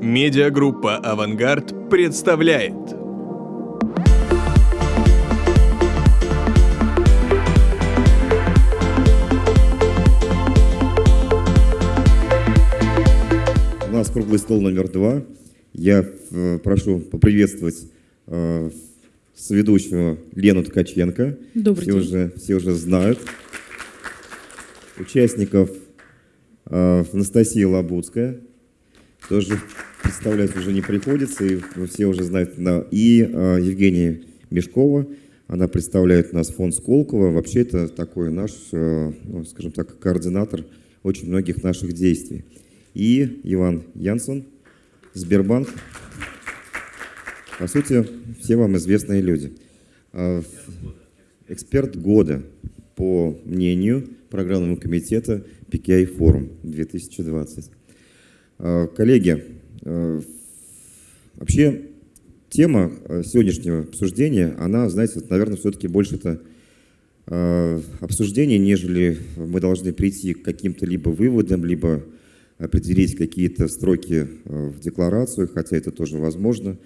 Медиагруппа «Авангард» представляет. У нас круглый стол номер два. Я э, прошу поприветствовать э, соведущего Лену Ткаченко. Добрый все день. Уже, все уже знают. Участников э, Анастасия Лабудская. Тоже представлять уже не приходится, и все уже знают. И э, Евгения Мешкова. Она представляет нас фонд Сколково. Вообще это такой наш, э, ну, скажем так, координатор очень многих наших действий. И Иван Янсон, Сбербанк. По сути, все вам известные люди. А, Эксперт года, по мнению программного комитета PKI Форум 2020. А, Коллеги, а, вообще тема а, сегодняшнего обсуждения, она, знаете, наверное, все-таки больше это обсуждение, нежели мы должны прийти к каким-то либо выводам, либо определить какие-то строки э, в декларацию, хотя это тоже возможно.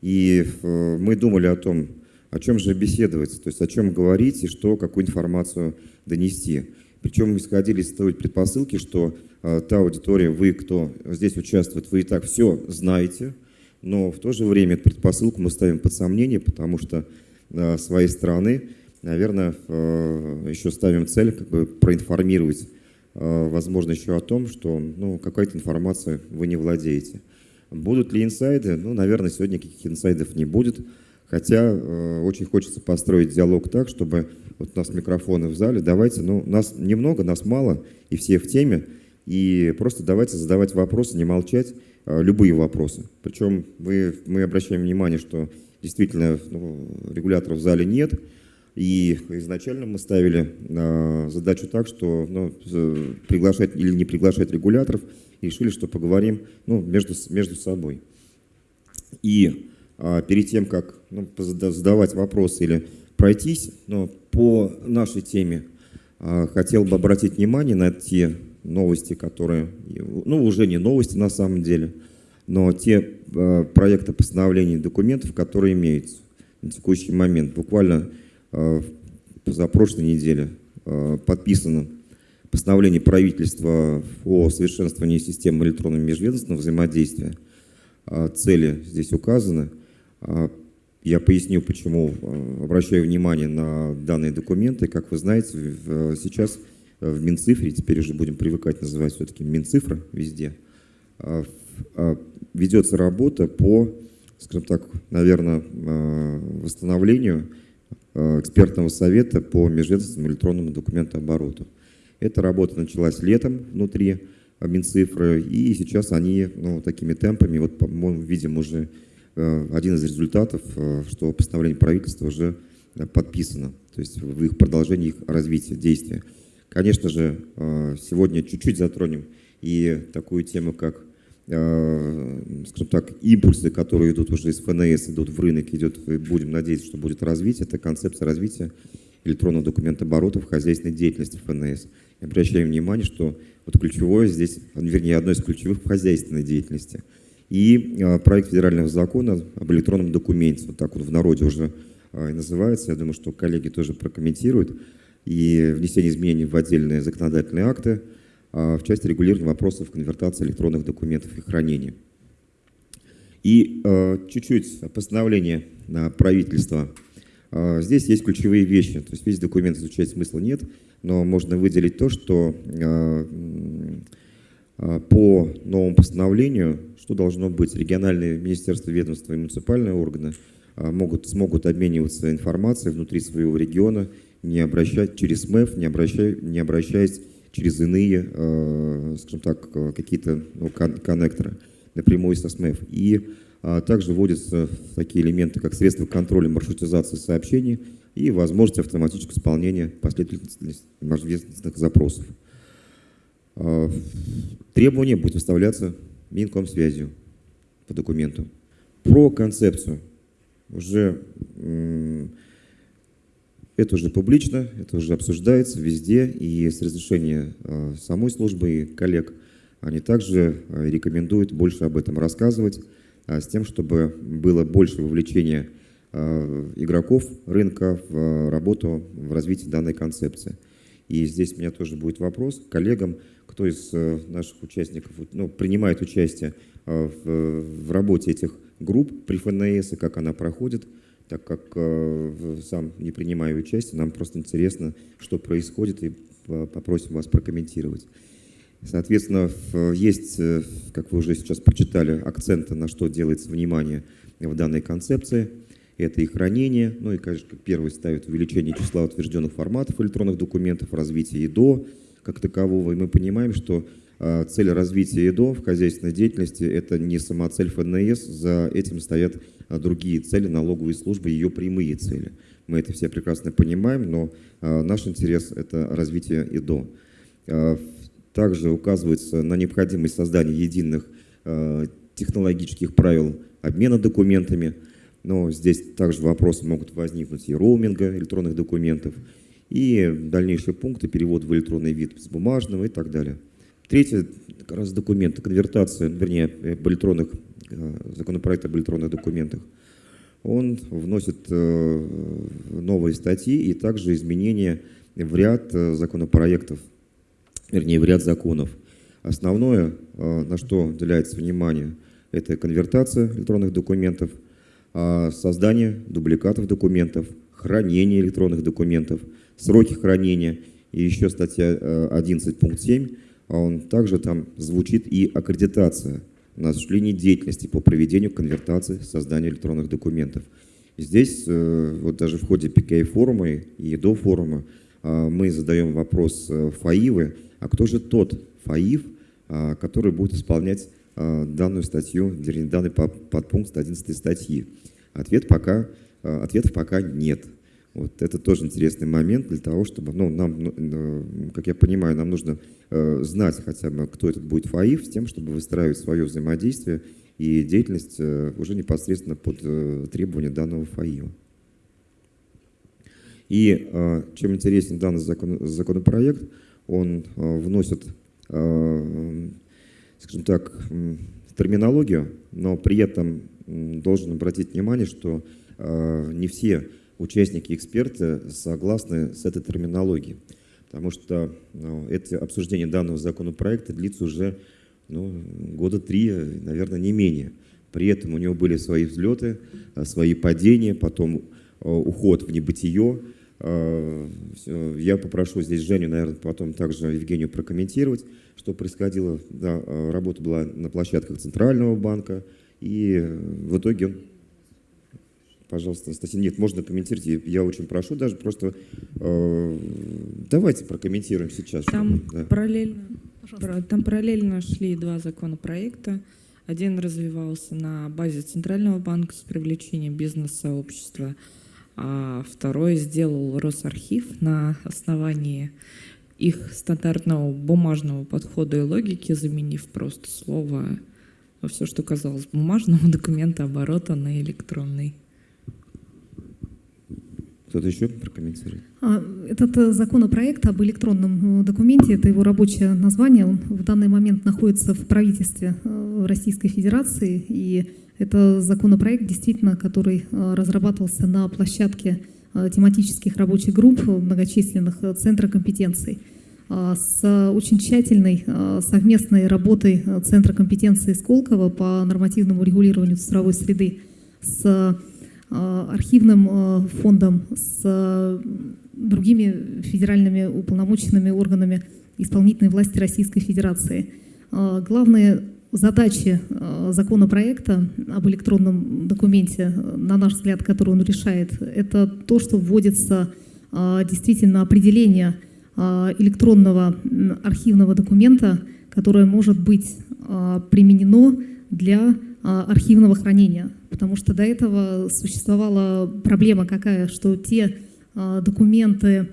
И э, мы думали о том, о чем же беседовать, то есть о чем говорить и что, какую информацию донести. Причем исходили из той предпосылки, что э, та аудитория, вы, кто здесь участвует, вы и так все знаете, но в то же время эту предпосылку мы ставим под сомнение, потому что э, с своей стороны, наверное, э, еще ставим цель как бы проинформировать Э, возможно, еще о том, что ну, какая-то информация вы не владеете. Будут ли инсайды? Ну, наверное, сегодня никаких инсайдов не будет. Хотя э, очень хочется построить диалог так, чтобы вот у нас микрофоны в зале, давайте, ну, нас немного, нас мало, и все в теме, и просто давайте задавать вопросы, не молчать, э, любые вопросы. Причем мы, мы обращаем внимание, что действительно ну, регуляторов в зале нет, и изначально мы ставили э, задачу так, что ну, приглашать или не приглашать регуляторов, и решили, что поговорим ну, между, между собой. И э, перед тем, как ну, задавать вопросы или пройтись ну, по нашей теме, э, хотел бы обратить внимание на те новости, которые, ну уже не новости на самом деле, но те э, проекты постановлений документов, которые имеются на текущий момент. Буквально э, за прошлой неделе э, подписано постановление правительства о совершенствовании системы электронного межведомственного взаимодействия. А, Цели здесь указаны. А, Я поясню, почему э, обращаю внимание на данные документы. Как вы знаете, сейчас в Минцифре, теперь уже будем привыкать называть все-таки Минцифра везде, в- а, ведется работа по, скажем так, наверное, э, восстановлению э, экспертного совета по межведомственному электронному документообороту. Эта работа началась летом внутри э, Минцифры, и сейчас они ну, такими темпами, вот, по-моему, видим уже э, один из результатов, э, что постановление правительства уже э, подписано, то есть в их продолжении их развития, действия. Конечно же, э, сегодня чуть-чуть затронем и такую тему, как э, скажем так, импульсы, которые идут уже из ФНС, идут в рынок, идет, будем надеяться, что будет развитие, это концепция развития электронного документооборота в хозяйственной деятельности ФНС. И обращаем внимание, что вот ключевое здесь, вернее, одно из ключевых в хозяйственной деятельности. И э, проект федерального закона об электронном документе, вот так вот в народе уже называется, я думаю, что коллеги тоже прокомментируют, и внесение изменений в отдельные законодательные акты, а, в части регулирования вопросов конвертации электронных документов и хранения. И э, чуть-чуть постановление правительства. Здесь есть ключевые вещи. То есть весь документ изучать смысла нет, но можно выделить то, что э, по новому постановлению, что должно быть, региональные министерства, ведомства и муниципальные органы могут, смогут обмениваться информацией внутри своего региона, не обращать через МЭФ, не, обращай, не обращаясь через иные, э, скажем так, э, какие-то ну, кон- коннекторы напрямую со СМЭФ. И а, также вводятся такие элементы, как средства контроля маршрутизации сообщений и возможность автоматического исполнения последовательных межведомственных запросов. А, Требования будут выставляться Минкомсвязью по документу. Про концепцию уже это уже публично, это уже обсуждается везде, и с разрешения э, самой службы и коллег они также рекомендуют больше об этом рассказывать, с тем, чтобы было больше вовлечения игроков рынка в работу, в развитие данной концепции. И здесь у меня тоже будет вопрос к коллегам, кто из наших участников ну, принимает участие в, в работе этих групп при ФНС и как она проходит, так как э, сам не принимаю участие, нам просто интересно, что происходит, и попросим вас прокомментировать. Соответственно, есть, э, как вы уже сейчас прочитали, акценты, на что делается внимание в данной концепции. Это и хранение, ну и, конечно, как первый ставит увеличение числа утвержденных форматов электронных документов, развитие ИДО как такового. И мы понимаем, что цель развития ИДО в хозяйственной деятельности – это не самоцель ФНС, за этим стоят а, другие цели налоговой службы, ее прямые цели. Мы это все прекрасно понимаем, но а, наш интерес – это развитие ИДО. Также указывается на необходимость создания единых технологических правил обмена документами, но здесь также вопросы могут возникнуть и роуминга электронных документов, и дальнейшие пункты, перевод в электронный вид с бумажного и так далее. Третье, как раз документы, конвертация, вернее, об электронных, э, законопроект об электронных документах. Он вносит э, новые статьи и также изменения в ряд э, законопроектов, вернее, в ряд законов. Основное, на что уделяется внимание, это конвертация электронных документов, а создание дубликатов документов, хранение электронных документов, сроки хранения и еще статья 11 пункт 7 а он также там звучит и аккредитация на осуществление деятельности по проведению конвертации, созданию электронных документов. Здесь, э, вот даже в ходе PKI-форума и до форума, а, мы задаем вопрос э, ФАИВы, а кто же тот ФАИВ, который будет исполнять данную статью, данный подпункт 11 статьи? Ответ пока, ответов пока нет. Вот это тоже интересный момент для того, чтобы, ну, нам, ну, как я понимаю, нам нужно э, знать хотя бы, кто этот будет ФАИФ, с тем, чтобы выстраивать свое взаимодействие и деятельность э, уже непосредственно под э, требования данного ФАИФа. И э, чем интересен данный закон, законопроект, он э, вносит, э, скажем так, терминологию, но при этом должен обратить внимание, что э, не все участники, эксперты согласны с этой терминологией. Потому что ну, это обсуждение данного законопроекта длится уже ну, года три, наверное, не менее. При этом у него были свои взлеты, а, свои падения, потом а, уход в небытие. А, я попрошу здесь Женю, наверное, потом также Евгению прокомментировать, что происходило. Да, работа была на площадках Центрального банка, и в итоге он Пожалуйста, Анастасия. Нет, можно комментировать. Я очень прошу даже просто э, давайте прокомментируем сейчас. Там да. параллельно, Пожалуйста. там параллельно шли два законопроекта. Один развивался на базе Центрального банка с привлечением бизнес-сообщества, а второй сделал Росархив на основании их стандартного бумажного подхода и логики, заменив просто слово, ну, все, что казалось бумажного документа оборота на электронный. Кто-то еще прокомментирует? А, этот э, законопроект об электронном э, документе, это его рабочее название, он в данный момент находится в правительстве э, Российской Федерации, и это законопроект, действительно, который разрабатывался на площадке тематических рабочих групп многочисленных Центра компетенций с очень тщательной совместной работой Центра компетенции Сколково по нормативному регулированию цифровой среды с архивным э, фондом, с э, другими федеральными уполномоченными органами исполнительной власти Российской Федерации. Главные задачи законопроекта об электронном документе, на наш взгляд, который он решает, это то, что вводится действительно определение электронного архивного документа, которое может быть применено для архивного хранения потому что до этого существовала проблема какая, что те а, документы,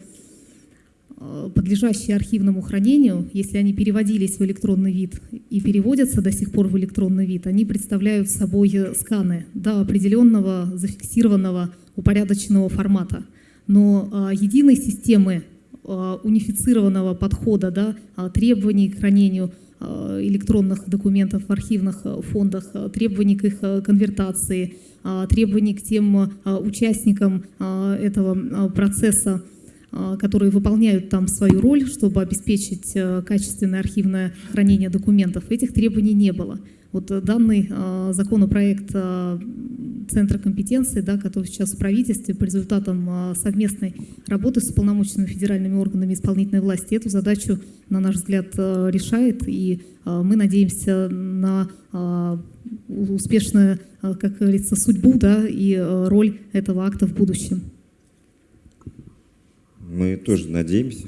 а, подлежащие архивному хранению, если они переводились в электронный вид и переводятся до сих пор в электронный вид, они представляют собой сканы до определенного зафиксированного упорядоченного формата. Но а, единой системы унифицированного подхода, да, требований к хранению, электронных документов в архивных э, фондах, э, требований к их э, конвертации, э, требований к тем э, участникам э, этого э, процесса, э, которые выполняют там свою роль, чтобы обеспечить э, качественное архивное хранение документов, этих требований не было. Вот э, данный э, законопроект э, Центра компетенции, да, который сейчас в правительстве по результатам э, совместной работы с полномочными федеральными органами исполнительной власти эту задачу, на наш взгляд, э, решает. И мы надеемся на успешную, как говорится, судьбу да, и э, роль этого акта в будущем. Мы тоже надеемся,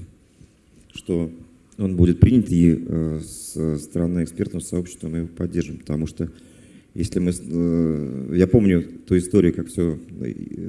что он будет принят, и э, с стороны экспертного сообщества мы его поддержим, потому что если мы, э, я помню ту историю, как все,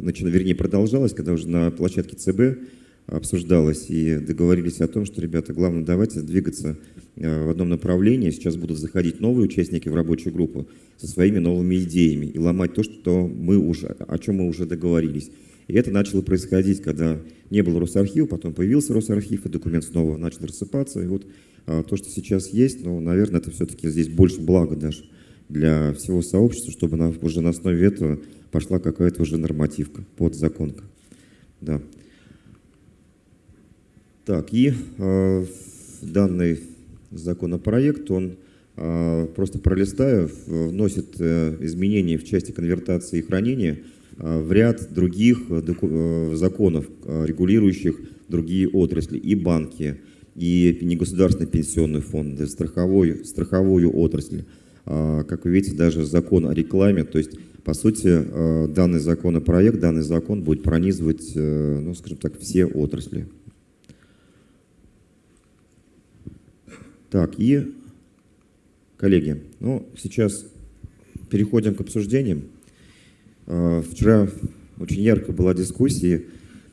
начало, вернее, продолжалось, когда уже на площадке ЦБ обсуждалось и договорились о том, что, ребята, главное, давайте двигаться э, в одном направлении. Сейчас будут заходить новые участники в рабочую группу со своими новыми идеями и ломать то, что мы уже, о чем мы уже договорились. И это начало происходить, когда не было Росархива, потом появился Росархив, и документ снова начал рассыпаться. И вот а, то, что сейчас есть, ну, наверное, это все-таки здесь больше блага даже для всего сообщества, чтобы на, уже на основе этого пошла какая-то уже нормативка, подзаконка. Да. Так, и э, данный законопроект, он э, просто пролистаю, вносит э, изменения в части конвертации и хранения в ряд других э, законов, э, регулирующих другие отрасли, и банки, и негосударственные пенсионные фонды, страховой, страховую отрасль. Э, как вы видите, даже закон о рекламе, то есть по сути, э, данный законопроект, данный закон будет пронизывать, э, ну, скажем так, все отрасли. Так, и, коллеги, ну, сейчас переходим к обсуждениям. А, вчера очень ярко была дискуссия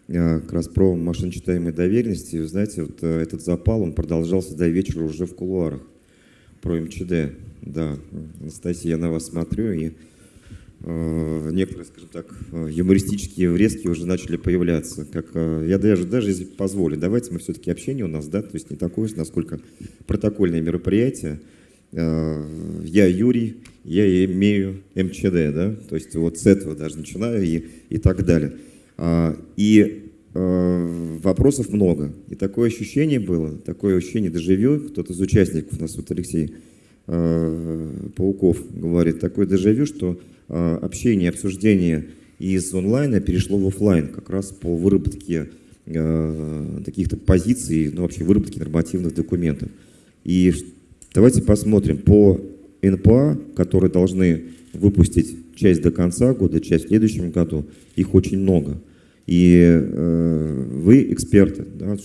а, как раз про машиночитаемые доверенности. Вы знаете, вот э, этот запал, он продолжался до вечера уже в кулуарах про МЧД. Да, Анастасия, я на вас смотрю, и Э, некоторые, скажем так, э, юмористические врезки уже начали появляться. Как, э, я даже, даже если позволю, давайте мы все-таки общение у нас, да, то есть не такое, насколько протокольное мероприятие. Я Юрий, я имею МЧД, да, то есть вот с этого даже начинаю и, и так далее. А, и вопросов много. И такое ощущение было, такое ощущение дежавю, кто-то из участников, у нас вот Алексей Пауков говорит, такое дежавю, что Э, общение, обсуждение из онлайна перешло в офлайн, как раз по выработке э, каких-то позиций, ну вообще выработке нормативных документов. И давайте посмотрим по НПА, которые должны выпустить часть до конца года, часть в следующем году, их очень много. И э, вы эксперты, да,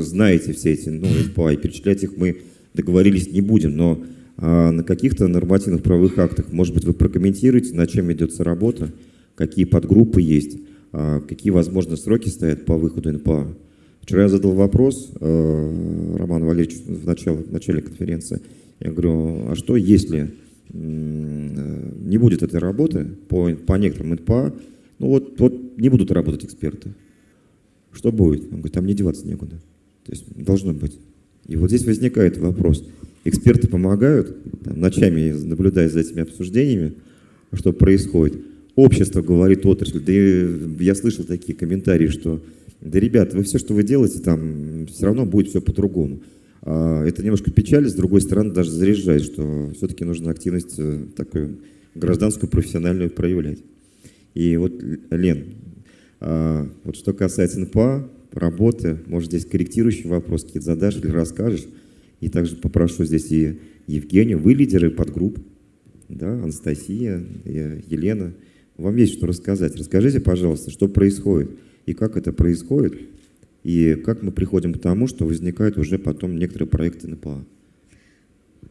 знаете все эти ну, НПА, и перечислять их мы договорились не будем, но а на каких-то нормативных правовых актах, может быть, вы прокомментируете, над чем ведется работа, какие подгруппы есть, а какие, возможно, сроки стоят по выходу НПА. Вчера я задал вопрос э, Роману Валерьевичу в начале, в начале конференции. Я говорю, а что если не будет этой работы по, по некоторым НПА, ну вот, вот не будут работать эксперты. Что будет? Он говорит, там не деваться некуда. То есть должно быть. И вот здесь возникает вопрос – эксперты помогают, там, ночами наблюдая за этими обсуждениями, что происходит. Общество говорит отрасль, да я слышал такие комментарии, что да, ребята, вы все, что вы делаете, там все равно будет все по-другому. А, это немножко печаль, с другой стороны даже заряжает, что все-таки нужно активность э, такую гражданскую, профессиональную проявлять. И вот, Лен, а, вот что касается НПА, работы, может здесь корректирующий вопрос какие-то задашь или расскажешь, и также попрошу здесь и Евгению, вы лидеры подгрупп, да, Анастасия, Елена. Вам есть что рассказать. Расскажите, пожалуйста, что происходит и как это происходит, и как мы приходим к тому, что возникают уже потом некоторые проекты НПА.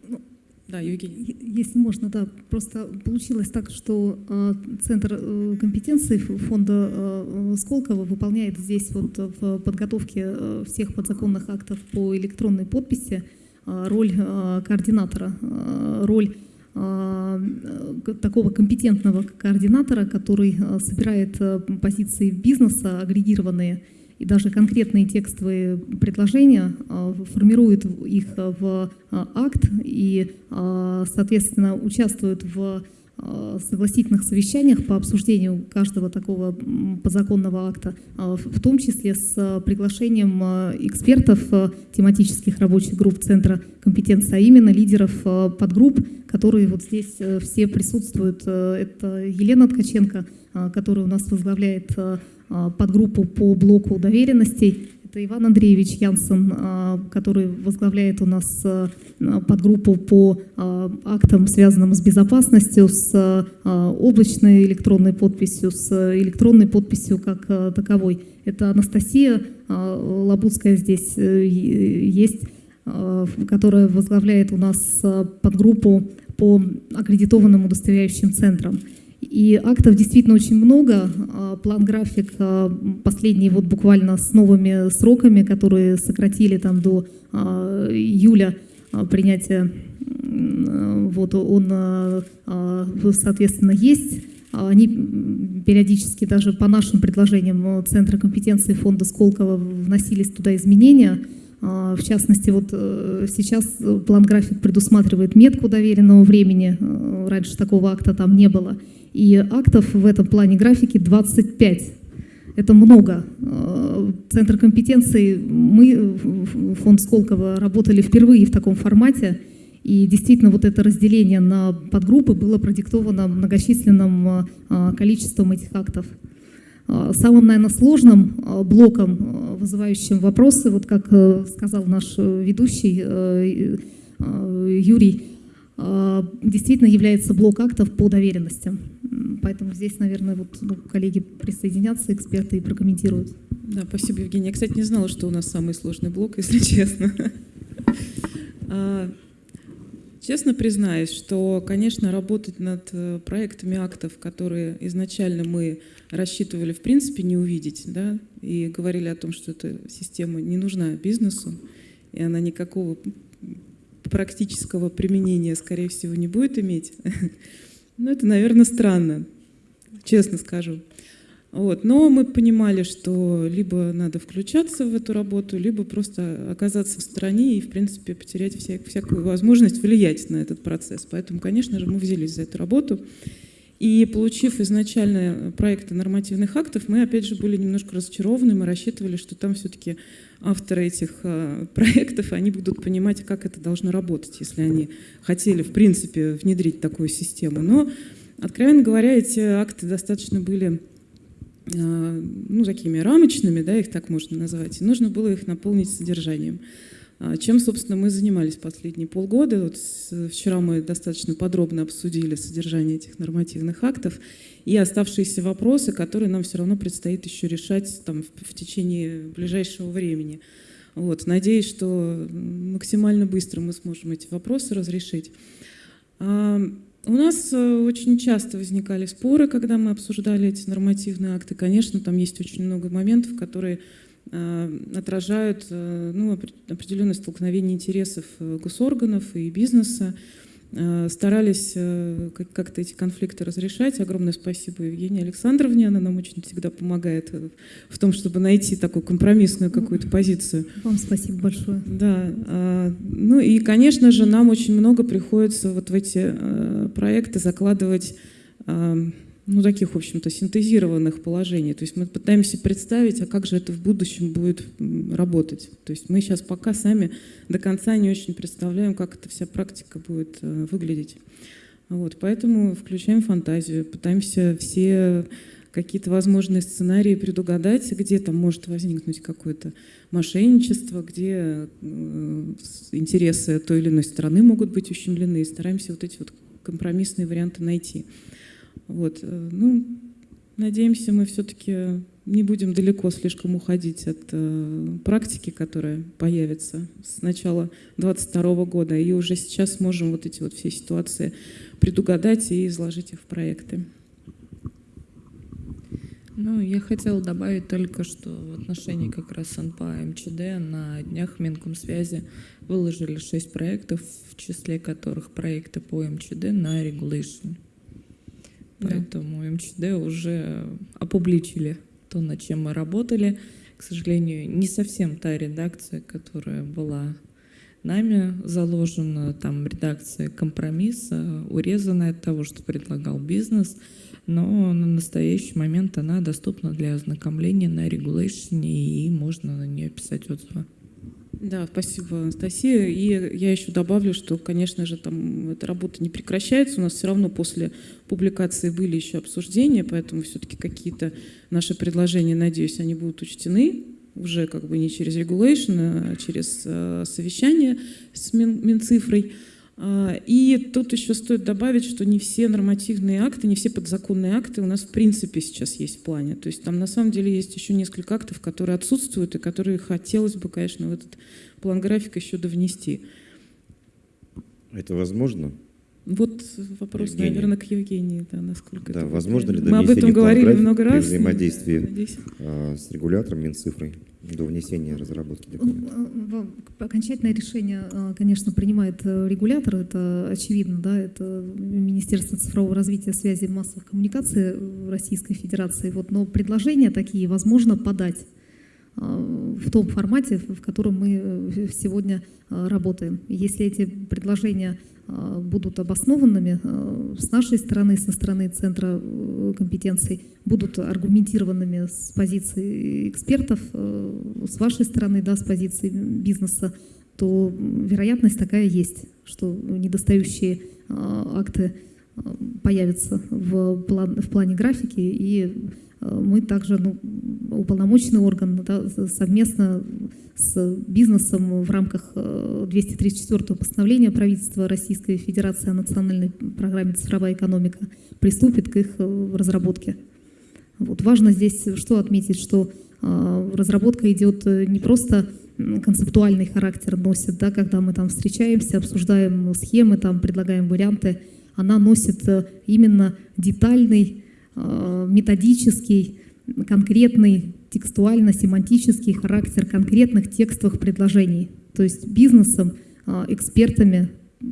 Ну, да, Евгений. Если можно, да. Просто получилось так, что э, Центр э, компетенции фонда э, Сколково выполняет здесь вот в подготовке э, всех подзаконных актов по электронной подписи Э, роль э, координатора, э, роль такого компетентного координатора, который собирает позиции бизнеса, агрегированные, и даже конкретные текстовые предложения формируют их в акт и, соответственно, участвуют в Э, согласительных совещаниях по обсуждению каждого такого подзаконного акта, э, в том числе с приглашением э, экспертов тематических рабочих групп Центра компетенции, а именно лидеров подгрупп, которые вот здесь все присутствуют. Это Елена Ткаченко, которая у нас возглавляет подгруппу по блоку доверенностей, это Иван Андреевич Янсен, а, который возглавляет у нас а, подгруппу по а, актам, связанным с безопасностью, с облачной электронной подписью, с электронной подписью как таковой. Это Анастасия Лабудская здесь э, есть, которая возглавляет у нас подгруппу по аккредитованным удостоверяющим центрам. И актов действительно очень много. А, план-график а, последний вот буквально с новыми сроками, которые сократили там до а, июля принятия, вот он, соответственно, есть. Они периодически даже по нашим предложениям Центра компетенции фонда Сколково вносились туда изменения. В частности, вот э, сейчас план-график предусматривает метку доверенного времени. Раньше такого акта там не было. И актов в этом плане графики 25. Это много. Э, Центр компетенции, мы, фонд Сколково, работали впервые в таком формате. И действительно вот это разделение на подгруппы было продиктовано многочисленным э, количеством этих актов. Э, самым, наверное, сложным блоком, вызывающим вопросы, вот как сказал наш ведущий Юрий, действительно является блок актов по доверенностям. Поэтому здесь, наверное, вот ну, коллеги присоединятся, эксперты и прокомментируют. Да, спасибо, Евгения. Я, кстати, не знала, что у нас самый сложный блок, если честно. А, честно признаюсь, что, конечно, работать над э, проектами актов, которые изначально мы рассчитывали в принципе не увидеть, да, и говорили о том, что эта система не нужна бизнесу, и она никакого практического применения, скорее всего, не будет иметь. Ну, это, наверное, странно, честно скажу. Вот. Но мы понимали, что либо надо включаться в эту работу, либо просто оказаться в стороне и, в принципе, потерять вся, всякую возможность влиять на этот процесс. Поэтому, конечно же, мы взялись за эту работу. И получив изначально проекты нормативных актов, мы, опять же, были немножко разочарованы. Мы рассчитывали, что там все-таки авторы этих э, проектов, они будут понимать, как это должно работать, если они хотели, в принципе, внедрить такую систему. Но, откровенно говоря, эти акты достаточно были э, ну, такими рамочными, да, их так можно назвать, и нужно было их наполнить содержанием. А чем, собственно, мы занимались последние полгода. Вот вчера мы достаточно подробно обсудили содержание этих нормативных актов и оставшиеся вопросы, которые нам все равно предстоит еще решать там, в, в течение ближайшего времени. Вот. Надеюсь, что максимально быстро мы сможем эти вопросы разрешить. А, у нас э, очень часто возникали споры, когда мы обсуждали эти нормативные акты. Конечно, там есть очень много моментов, которые отражают э, ну, определенное столкновение интересов э, госорганов и бизнеса. Старались как-то эти конфликты разрешать. Огромное спасибо Евгении Александровне. Она нам очень всегда помогает в том, чтобы найти такую компромиссную какую-то позицию. Вам спасибо большое. Да. А, ну и, конечно же, нам очень много приходится вот в эти проекты закладывать ну, таких, в общем-то, синтезированных положений. То есть мы пытаемся представить, а как же это в будущем будет работать. То есть мы сейчас пока сами до конца не очень представляем, как эта вся практика будет э, выглядеть. Вот, поэтому включаем фантазию, пытаемся все какие-то возможные сценарии предугадать, где там может возникнуть какое-то мошенничество, где э, интересы той или иной страны могут быть ущемлены, и стараемся вот эти вот компромиссные варианты найти. Вот. Э, ну, надеемся, мы все-таки не будем далеко слишком уходить от э, практики, которая появится с начала 2022 года, и уже сейчас сможем вот эти вот все ситуации предугадать и изложить их в проекты. Ну, я хотела добавить только, что в отношении как раз НПА МЧД на днях Минкомсвязи выложили шесть проектов, в числе которых проекты по МЧД на regulation. Поэтому МЧД уже опубличили то, над чем мы работали. К сожалению, не совсем та редакция, которая была нами заложена, там редакция компромисса, урезанная от того, что предлагал бизнес, но на настоящий момент она доступна для ознакомления на регулейшне, и можно на нее писать отзывы. Да, спасибо, Анастасия. И я еще добавлю, что, конечно же, там эта работа не прекращается. У нас все равно после публикации были еще обсуждения, поэтому все-таки какие-то наши предложения, надеюсь, они будут учтены уже как бы не через regulation, а через э, совещание с Мин, Минцифрой. А, и тут еще стоит добавить, что не все нормативные акты, не все подзаконные акты у нас в принципе сейчас есть в плане. То есть там на самом деле есть еще несколько актов, которые отсутствуют и которые хотелось бы, конечно, в этот план графика еще довнести. Это возможно? Вот вопрос, Евгения. наверное, к Евгении, да, насколько Да, это возможно ли. Мы об этом говорили много при раз. взаимодействии? Надеюсь. а, с регулятором Минцифрой до внесения разработки документа. В- Окончательное решение, э, конечно, принимает э, регулятор, это очевидно, да, это Министерство цифрового развития связи и массовых коммуникаций э, Российской Федерации. Вот, но предложения такие возможно подать э, в том формате, в котором мы э, сегодня э, работаем. Если эти предложения э, будут обоснованными э, с нашей стороны, со стороны Центра э, компетенций, будут аргументированными с позиции экспертов, э, с вашей стороны, да, с позиции бизнеса, то вероятность такая есть, что недостающие э, акты э, появятся в, план- в плане графики, и э, мы также, ну, уполномоченный орган, да, совместно с бизнесом в рамках э, 234 постановления правительства Российской Федерации о национальной программе «Цифровая экономика» приступит к их э, разработке. Вот важно здесь что отметить, что э, разработка идет э, не просто концептуальный характер носит, да, когда мы там встречаемся, обсуждаем схемы, там предлагаем варианты, она носит э, именно детальный, э, методический, конкретный текстуально-семантический характер конкретных текстовых предложений. То есть бизнесом, э, экспертами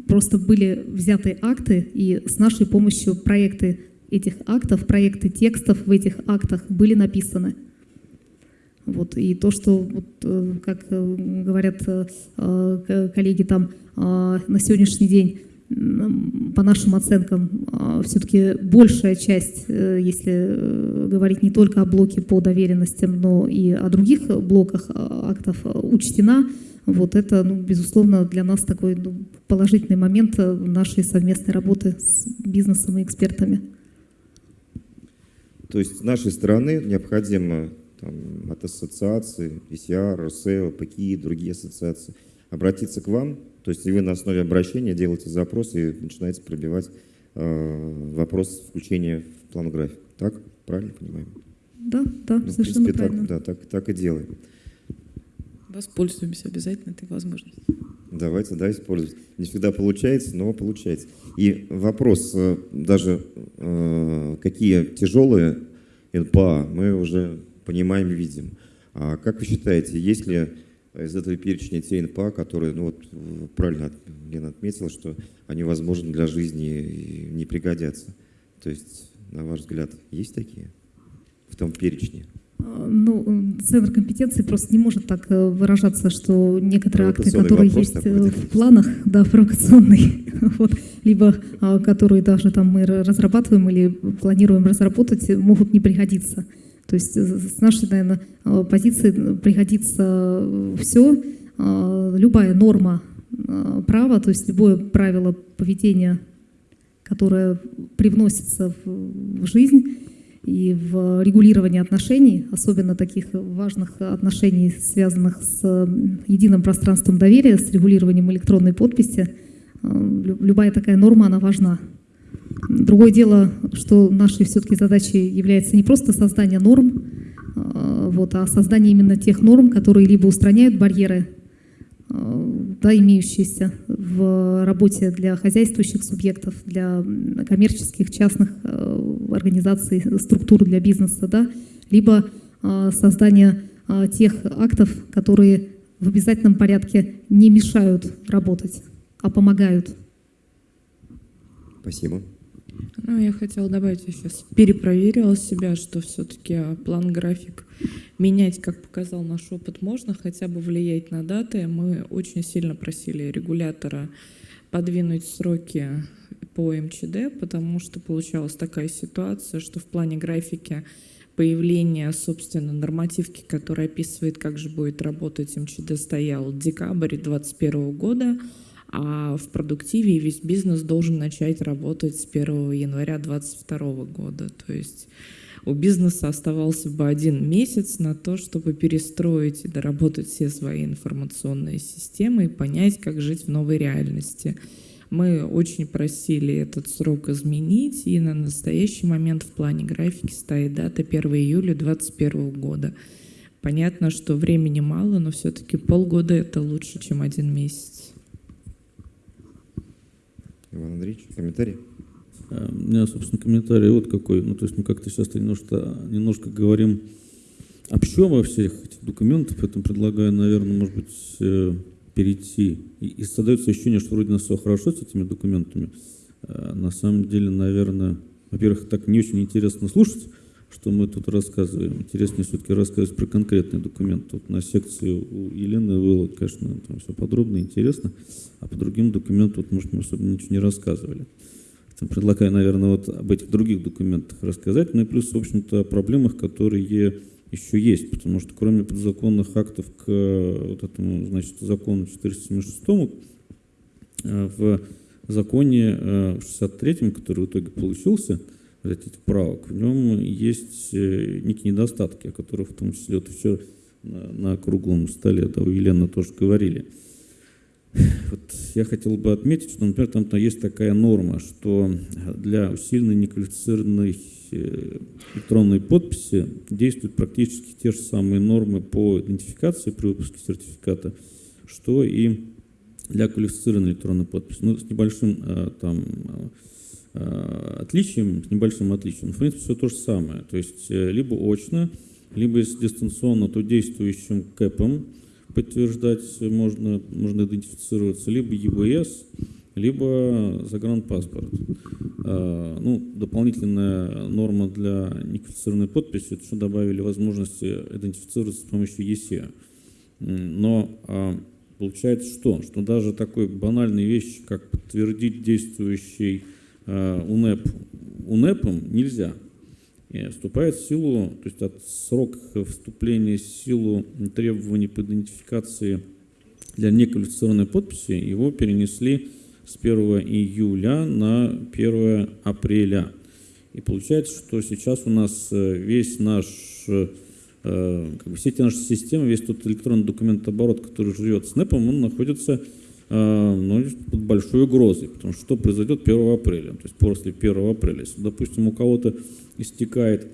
просто были взяты акты, и с нашей помощью проекты этих актов, проекты текстов в этих актах были написаны. Вот, и то, что, вот, э, как э, говорят э, э, коллеги там, э, на сегодняшний день, по нашим оценкам, все-таки большая часть, э, если э, говорить не только о блоке по доверенностям, но и о других блоках э, актов, э, учтена, вот это, ну, безусловно, для нас такой ну, положительный момент э, нашей совместной работы с бизнесом и экспертами. То есть с нашей стороны необходимо там, от ассоциации, PCR, РСЭО, ПКИ и другие ассоциации обратиться к вам. То есть и вы на основе обращения делаете запрос и начинаете пробивать э, вопрос включения в план график. Так? Правильно понимаем? Да, да, Ну, в совершенно принципе, правильно. так, да, так, так и делаем. Воспользуемся обязательно этой возможностью. Давайте, да, использовать. Не всегда получается, но получается. И вопрос, э, даже э, какие тяжелые НПА, мы уже понимаем и видим. А как вы считаете, есть ли из этого перечня те НПА, которые, ну вот правильно Лена отметила, что они возможны для жизни не пригодятся. То есть, на ваш взгляд, есть такие в том перечне? А, Ну, центр компетенции просто не может так э, выражаться, что некоторые акты, которые есть такой, э, в планах, да, провокационный, вот, либо а, которые даже там мы ра- разрабатываем или планируем разработать, могут не пригодиться. То есть э, с нашей, наверное, э, позиции пригодится все, любая норма э, права, то есть любое правило поведения, которое привносится в жизнь, и в регулировании отношений, особенно таких важных отношений, связанных с единым пространством доверия, с регулированием электронной подписи, э, лю- любая такая норма, она важна. Другое дело, что нашей все-таки задачей является не просто создание норм, э, вот, а создание именно тех норм, которые либо устраняют барьеры, э, да, имеющиеся в работе для хозяйствующих субъектов, для коммерческих, частных э, организаций, структур для бизнеса, да, либо создание тех актов, которые в обязательном порядке не мешают работать, а помогают. Спасибо. Ну, я хотела добавить, я сейчас перепроверила себя, что все-таки план-график менять, как показал наш опыт, можно, хотя бы влиять на даты. Мы очень сильно просили регулятора подвинуть сроки по МЧД, потому что получалась такая ситуация, что в плане графики появления, собственно, нормативки, которая описывает, как же будет работать МЧД, стоял декабрь 2021 года, а в продуктиве весь бизнес должен начать работать с 1 января 2022 года. То есть у бизнеса оставался бы один месяц на то, чтобы перестроить и доработать все свои информационные системы и понять, как жить в новой реальности. Мы очень просили этот срок изменить, и на настоящий момент в плане графики стоит дата 1 июля 2021 года. Понятно, что времени мало, но все-таки полгода это лучше, чем один месяц. Иван Андреевич, комментарий? Э, у меня, собственно, комментарий вот какой. Ну, то есть мы как-то сейчас немножко, немножко говорим общо во всех этих документах, поэтому предлагаю, наверное, может быть, э, перейти. И, и создается ощущение, что вроде нас все хорошо с этими документами. А на самом деле, наверное, во-первых, так не очень интересно слушать, что мы тут рассказываем. Интереснее все-таки рассказывать про конкретный документ. Тут на секции у Елены было, конечно, там все подробно интересно, а по другим документам, вот, может, мы особо ничего не рассказывали. Предлагаю, наверное, вот об этих других документах рассказать, ну и плюс, в общем-то, о проблемах, которые еще есть, потому что кроме подзаконных актов к вот этому, значит, закону 476 э, в законе 63-м, э, который в итоге получился, этих правок, в нем есть э, некие недостатки, о которых в том числе вот все на, на круглом столе, да, у Елены тоже говорили. Вот я хотел бы отметить, что, например, там, есть такая норма, что для усиленной неквалифицированной э, электронной подписи действуют практически те же самые нормы по идентификации при выпуске сертификата, что и для квалифицированной электронной подписи. Ну, с небольшим э, там отличием, с небольшим отличием. В принципе, все то же самое. То есть либо очно, либо если дистанционно, то действующим КЭПом, подтверждать можно, можно идентифицироваться либо ЕБС, либо загранпаспорт. А, ну, дополнительная норма для неквалифицированной подписи, это что добавили возможности идентифицироваться с помощью ЕСЕ. Но а, получается что? Что даже такой банальной вещи, как подтвердить действующий УНЭП УНЭПом нельзя вступает в силу, то есть от срок вступления в силу требований по идентификации для неквалифицированной подписи его перенесли с 1 июля на 1 апреля. И получается, что сейчас у нас э, весь наш, э, как бы все эти наши системы, весь тот электронный документооборот, который живет с НЭПом, он находится э, ну, под большой угрозой, потому что что произойдет 1 апреля, то есть после 1 апреля. Если, допустим, у кого-то истекает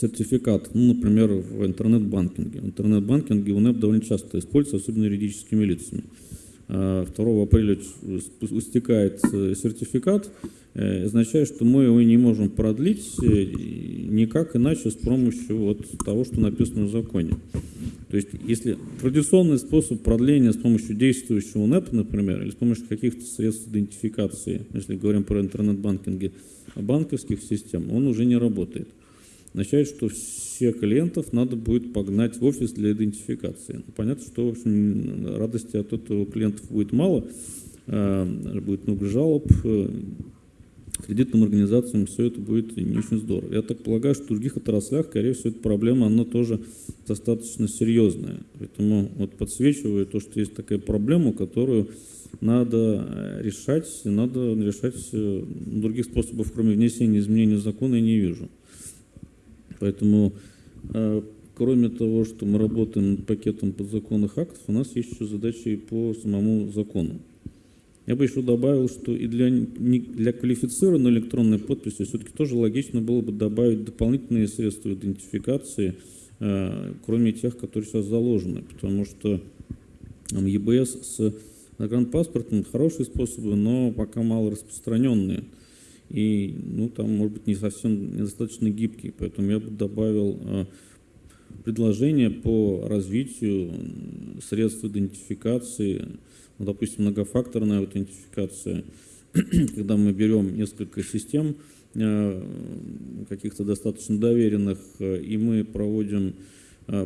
сертификат, ну, например, в интернет-банкинге. В интернет-банкинге УНЭП довольно часто используется, особенно юридическими лицами. 2 а, апреля истекает э, сертификат, э, означает, что мы его не можем продлить э, никак иначе с помощью вот того, что написано в законе. То есть, если традиционный способ продления с помощью действующего НЭП, например, или с помощью каких-то средств идентификации, если говорим про интернет-банкинги, банковских систем, он уже не работает. Означает, что всех клиентов надо будет погнать в офис для идентификации. Ну, понятно, что в общем, радости от этого клиентов будет мало, э, будет много жалоб, кредитным организациям все это будет не очень здорово. Я так полагаю, что в других отраслях, скорее всего, эта проблема, она тоже достаточно серьезная. Поэтому вот подсвечиваю то, что есть такая проблема, которую надо э, решать, надо решать э, других способов, кроме внесения изменений в закон, я не вижу. Поэтому, э, кроме того, что мы работаем над пакетом подзаконных актов, у нас есть еще задачи по самому закону. Я бы еще добавил, что и для, для квалифицированной электронной подписи все-таки тоже логично было бы добавить дополнительные средства идентификации, кроме тех, которые сейчас заложены, потому что ЕБС с Загранпаспортом хорошие способы, но пока мало распространенные. И, ну, там, может быть, не совсем недостаточно гибкие. Поэтому я бы добавил э, предложение по развитию средств идентификации, ну, допустим, многофакторная аутентификация, когда мы берем несколько систем, э, каких-то достаточно доверенных, э, и мы проводим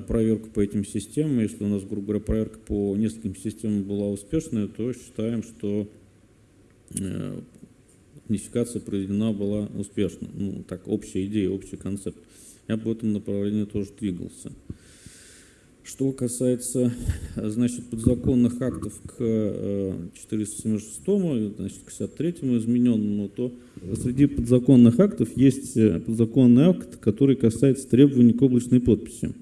проверку по этим системам. Если у нас, грубо говоря, проверка по нескольким системам была успешная, то считаем, что унификация проведена была успешно. Ну, так, общая идея, общий концепт. Я бы в этом направлении тоже двигался. Что касается, значит, подзаконных актов к э, 476, значит, к 63 измененному, то среди подзаконных актов есть э, подзаконный акт, который касается требований к облачной подписи.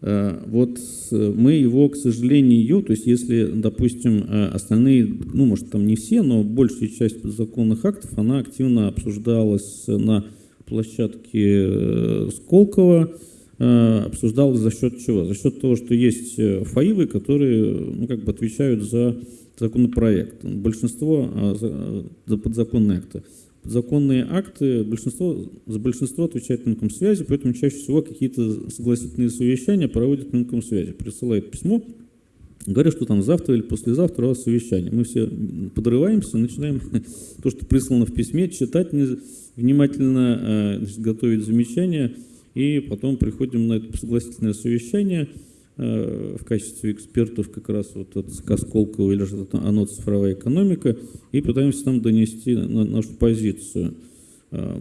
Э, Вот мы его, к сожалению, то есть если, допустим, э, остальные, ну, может, там не все, но большая часть подзаконных актов, она активно обсуждалась на площадке э, Сколково, обсуждалась за счет чего? За счет того, что есть ФАИВы, которые, ну, как бы отвечают за законопроект. Большинство за подзаконные акты. Подзаконные акты, большинство, за большинство отвечает Минкомсвязи, поэтому чаще всего какие-то согласительные совещания проводит Минкомсвязи. Присылает письмо, говорят, что там завтра или послезавтра у вас совещание. Мы все подрываемся, начинаем то, что прислано в письме, читать внимательно, э, значит, готовить замечания, и потом приходим на это согласительное совещание в качестве экспертов как раз вот от ЦК Сколково или же ОНО «Цифровая экономика» и пытаемся там донести на- нашу позицию. Э,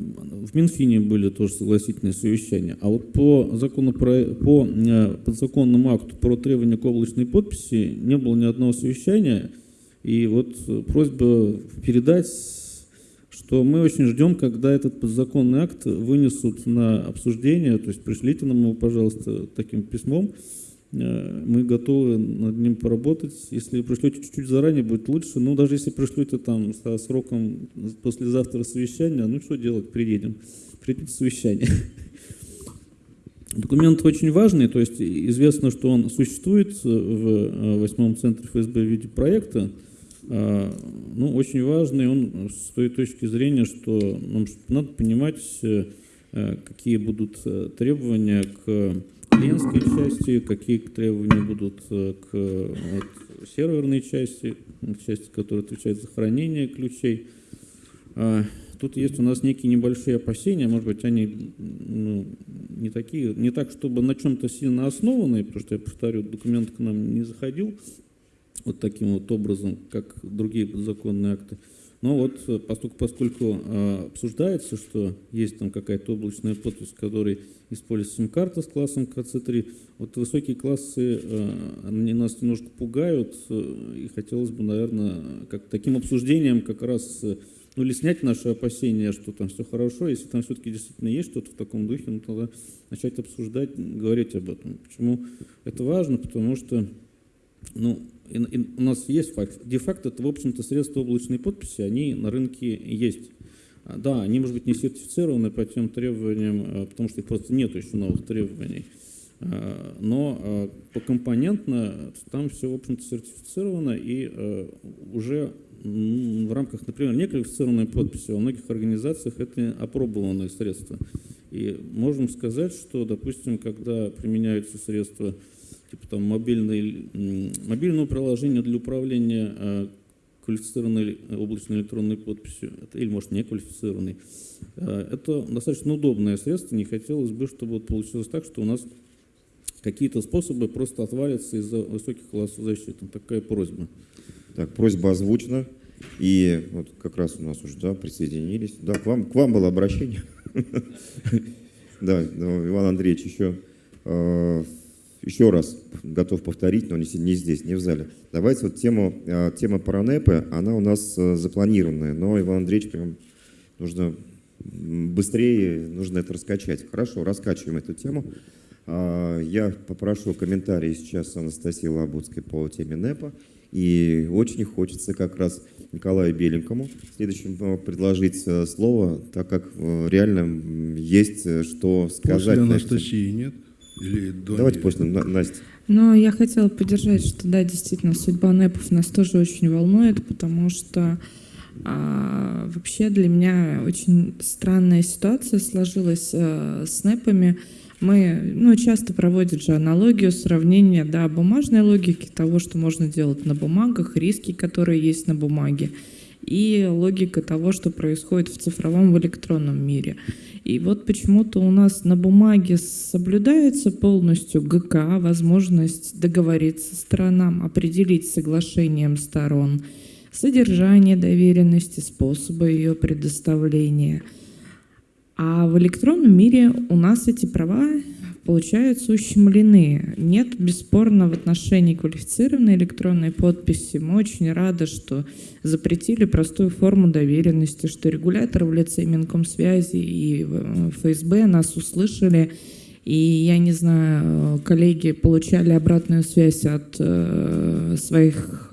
В Минфине были тоже согласительные совещания. А вот по, закону по э, подзаконному акту про требования к облачной подписи не было ни одного совещания. И вот просьба передать, что мы очень ждем, когда этот подзаконный акт вынесут на обсуждение. То есть пришлите нам его, пожалуйста, таким письмом. Э, Мы готовы над ним поработать. Если пришлете чуть-чуть заранее, будет лучше. Но даже если пришлете там со сроком послезавтра совещания, ну что делать, приедем. Придите совещание. Документ очень важный, то есть известно, что он существует в э, восьмом центре ФСБ в виде проекта. А, Ну, очень важный он с той точки зрения, что нам надо понимать, э, какие будут требования к клиентской части, какие требования будут э, к вот, серверной части, части, которая отвечает за хранение ключей. А, Тут есть у нас некие небольшие опасения, может быть, они ну, не такие, не так, чтобы на чем-то сильно основанные, потому что, я повторю, документ к нам не заходил вот таким вот образом, как другие подзаконные акты. Но вот э, поскольку, поскольку э, обсуждается, что есть там какая-то облачная подпись, в которой используется сим-карта с классом КЦ3, вот высокие классы, э, они нас немножко пугают, и хотелось бы, наверное, как таким обсуждением как раз ну, или снять наши опасения, что там все хорошо, если там все-таки действительно есть что-то в таком духе, ну, тогда начать обсуждать, говорить об этом. Почему это важно? Потому что ну, и- и у нас есть факт. Де-факто это, в общем-то, средства облачной подписи, они на рынке есть. А, Да, они, может быть, не сертифицированы по тем требованиям, а, потому что их просто нет еще новых требований. А, Но а, покомпонентно там все, в общем-то, сертифицировано, и уже в рамках, например, неквалифицированной подписи во многих организациях это опробованные средства. И можем сказать, что, допустим, когда применяются средства типа там мобильной, м, мобильного приложения для управления э, квалифицированной облачной электронной подписью, или, может, не квалифицированной. Э, Это достаточно удобное средство, не хотелось бы, чтобы вот получилось так, что у нас какие-то способы просто отвалятся из-за высоких классов защиты. Такая просьба. Так, просьба озвучена. И вот как раз у нас уже да, присоединились. Да, к вам, к вам было обращение. Да, Иван Андреевич еще, э, еще раз готов повторить, но не, не здесь, не в зале. Давайте вот тему, э, тема про НЭПы, она у нас э, запланированная, но Иван Андреевич прям нужно быстрее, нужно это раскачать. Хорошо, раскачиваем эту тему. А, Я попрошу комментарии сейчас Анастасии Лабудской по теме НЭПа. И очень хочется как раз Николаю Беленькому следующим э, предложить слово, так как реально есть что сказать. После. Анастасии нет? Или до Давайте после На- Насти. Но я хотела поддержать, что да, действительно, судьба НЭПов нас тоже очень волнует, потому что а, вообще для меня очень странная ситуация сложилась а, с НЭПами. Мы, ну, часто проводят же аналогию, сравнение, да, бумажной логики того, что можно делать на бумагах, риски, которые есть на бумаге. И логика того, что происходит в цифровом, в электронном мире. И вот почему-то у нас на бумаге соблюдается полностью ГК, возможность договориться сторонам, определить соглашением сторон содержание доверенности, способы ее предоставления. А в электронном мире у нас эти права получаются ущемлены. Нет, бесспорно, в отношении квалифицированной электронной подписи мы очень рады, что запретили простую форму доверенности, что регулятор в лице Минкомсвязи и ФСБ нас услышали, и я не знаю, коллеги получали обратную связь от э, своих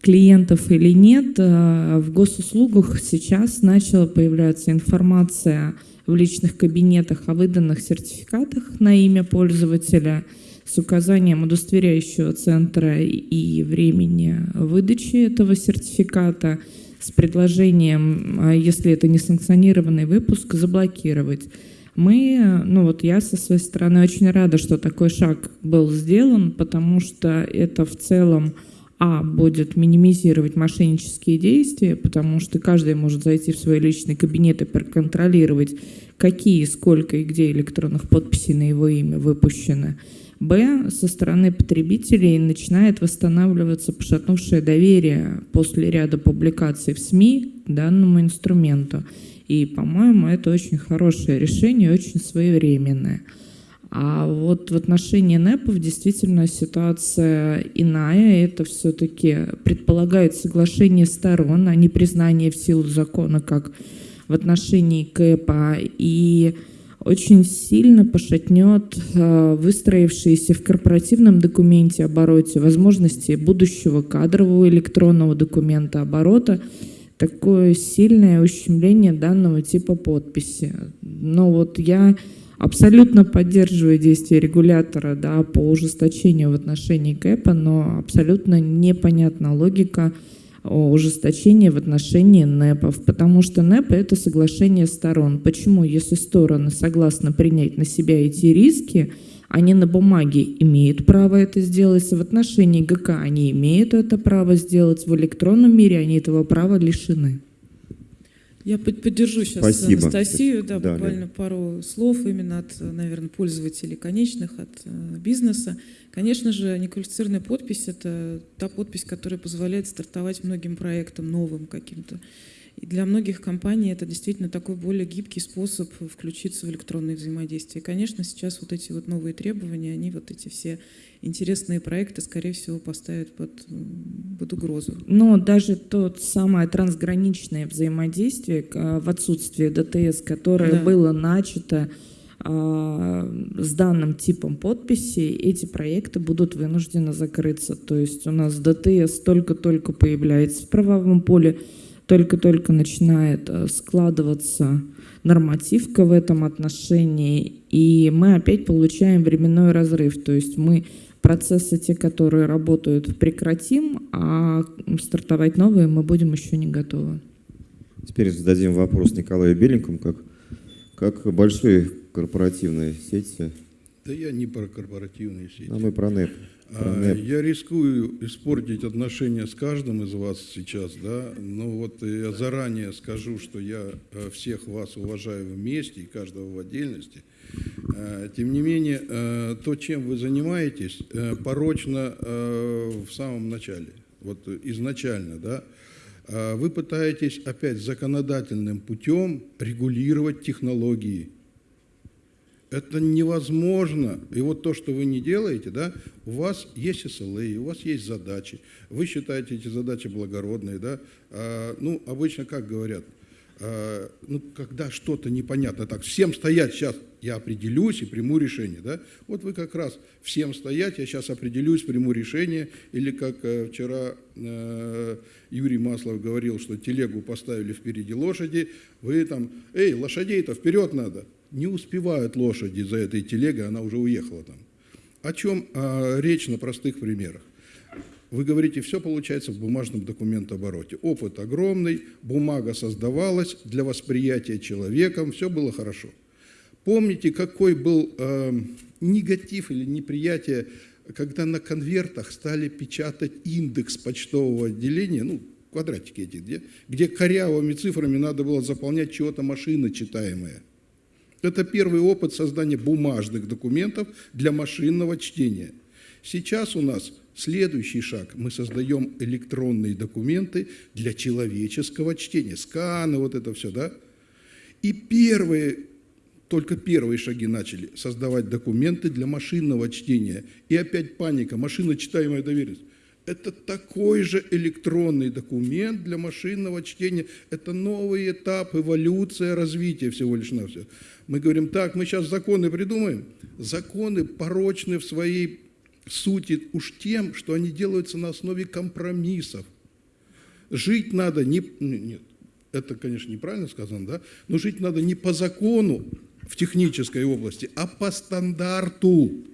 клиентов или нет. Э, в госуслугах сейчас начала появляться информация в личных кабинетах о выданных сертификатах на имя пользователя с указанием удостоверяющего центра и времени выдачи этого сертификата, с предложением, а если это не санкционированный выпуск, заблокировать. Мы, ну вот я со своей стороны очень рада, что такой шаг был сделан, потому что это в целом а, будет минимизировать мошеннические действия, потому что каждый может зайти в свой личный кабинет и проконтролировать, какие, сколько и где электронных подписей на его имя выпущены. Б, со стороны потребителей начинает восстанавливаться пошатнувшее доверие после ряда публикаций в СМИ к данному инструменту. И, по-моему, это очень хорошее решение, очень своевременное. А вот в отношении НЭПов действительно ситуация иная. Это все-таки предполагает соглашение сторон, а не признание в силу закона, как в отношении КЭПа. И очень сильно пошатнет э, выстроившиеся в корпоративном документе обороте возможности будущего кадрового электронного документа оборота, такое сильное ущемление данного типа подписи. Но вот я Абсолютно поддерживаю действия регулятора да, по ужесточению в отношении КЭПа, но абсолютно непонятна логика ужесточения в отношении НЭПов, потому что НЭП – это соглашение сторон. Почему, если стороны согласны принять на себя эти риски, они на бумаге имеют право это сделать, в отношении ГК они имеют это право сделать, в электронном мире они этого права лишены. Я поддержу сейчас Спасибо. Анастасию, да, Да, буквально Лен. пару слов именно от, наверное, пользователей конечных, от э, бизнеса. Конечно же, неквалифицированная подпись – это та подпись, которая позволяет стартовать многим проектам новым каким-то. И для многих компаний это действительно такой более гибкий способ включиться в электронные взаимодействия. И, конечно, сейчас вот эти вот новые требования, они вот эти все интересные проекты, скорее всего, поставят под, под угрозу. Но даже тот самое трансграничное взаимодействие в отсутствии ДТС, которое да. было начато э, с данным типом подписи, эти проекты будут вынуждены закрыться. То есть у нас ДТС только-только появляется в правовом поле, только-только начинает э, складываться нормативка в этом отношении, и мы опять получаем временной разрыв. То есть мы процессы, те, которые работают, прекратим, а стартовать новые мы будем еще не готовы. Теперь зададим вопрос Николаю Беленькому, как, как большие корпоративные сети. Да я не про корпоративные сети. А мы про НЭП. А, я рискую испортить отношения с каждым из вас сейчас, да, но вот я заранее скажу, что я э, всех вас уважаю вместе и каждого в отдельности. Э, тем не менее, э, то, чем вы занимаетесь, порочно в самом начале, вот изначально, да, вы пытаетесь опять законодательным путем регулировать технологии, это невозможно. И вот то, что вы не делаете, да, у вас есть SLA, у вас есть задачи. Вы считаете эти задачи благородные, да. А, ну, обычно как говорят, а, ну, когда что-то непонятно, так, всем стоять сейчас, я определюсь и приму решение, да. Вот вы как раз всем стоять, я сейчас определюсь, приму решение. Или как э, вчера э, Юрий Маслов говорил, что телегу поставили впереди лошади, вы там, эй, лошадей-то вперед надо не успевают лошади за этой телегой, она уже уехала там. О чем а, речь на простых примерах? Вы говорите, все получается в бумажном документообороте. Опыт огромный, бумага создавалась для восприятия человеком, все было хорошо. Помните, какой был э, негатив или неприятие, когда на конвертах стали печатать индекс почтового отделения, ну, квадратики эти, где, где корявыми цифрами надо было заполнять чего-то машина читаемое. Это первый опыт создания бумажных документов для машинного чтения. Сейчас у нас следующий шаг. Мы создаем электронные документы для человеческого чтения. Сканы, вот это все, да? И первые, только первые шаги начали создавать документы для машинного чтения. И опять паника, машина читаемая доверенность. Это такой же электронный документ для машинного чтения. Это новый этап, эволюция, развития всего лишь навсего. Мы говорим, так, мы сейчас законы придумаем. Законы порочны в своей сути уж тем, что они делаются на основе компромиссов. Жить надо не... Нет, это, конечно, неправильно сказано, да? Но жить надо не по закону в технической области, а по стандарту,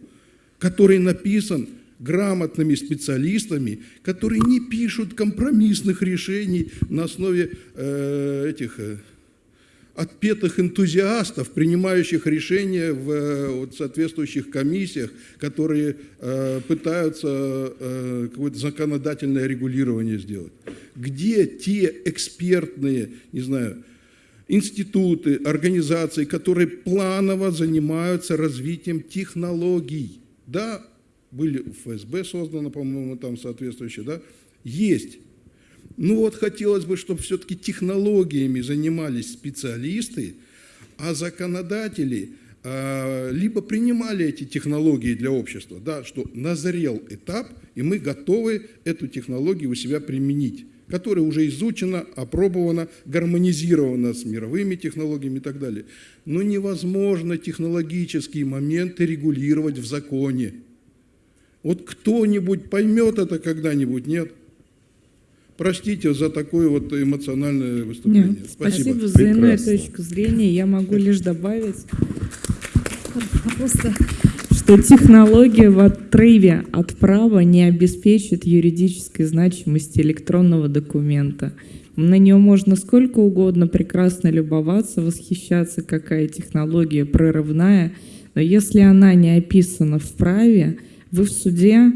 который написан грамотными специалистами, которые не пишут компромиссных решений на основе э, этих э, отпетых энтузиастов, принимающих решения в э, вот, соответствующих комиссиях, которые э, пытаются э, какое-то законодательное регулирование сделать. Где те экспертные, не знаю, институты, организации, которые планово занимаются развитием технологий? Да, были в ФСБ созданы, по-моему, там соответствующие, да, есть. Ну вот хотелось бы, чтобы все-таки технологиями занимались специалисты, а законодатели э, либо принимали эти технологии для общества, да, что назрел этап, и мы готовы эту технологию у себя применить, которая уже изучена, опробована, гармонизирована с мировыми технологиями и так далее. Но невозможно технологические моменты регулировать в законе. Вот кто-нибудь поймет это когда-нибудь, нет? Простите за такое вот эмоциональное выступление. Нет, спасибо, спасибо за иную точку зрения. Я могу лишь добавить, что технология в отрыве от права не обеспечит юридической значимости электронного документа. На нее можно сколько угодно прекрасно любоваться, восхищаться, какая технология прорывная, но если она не описана в праве, вы в суде,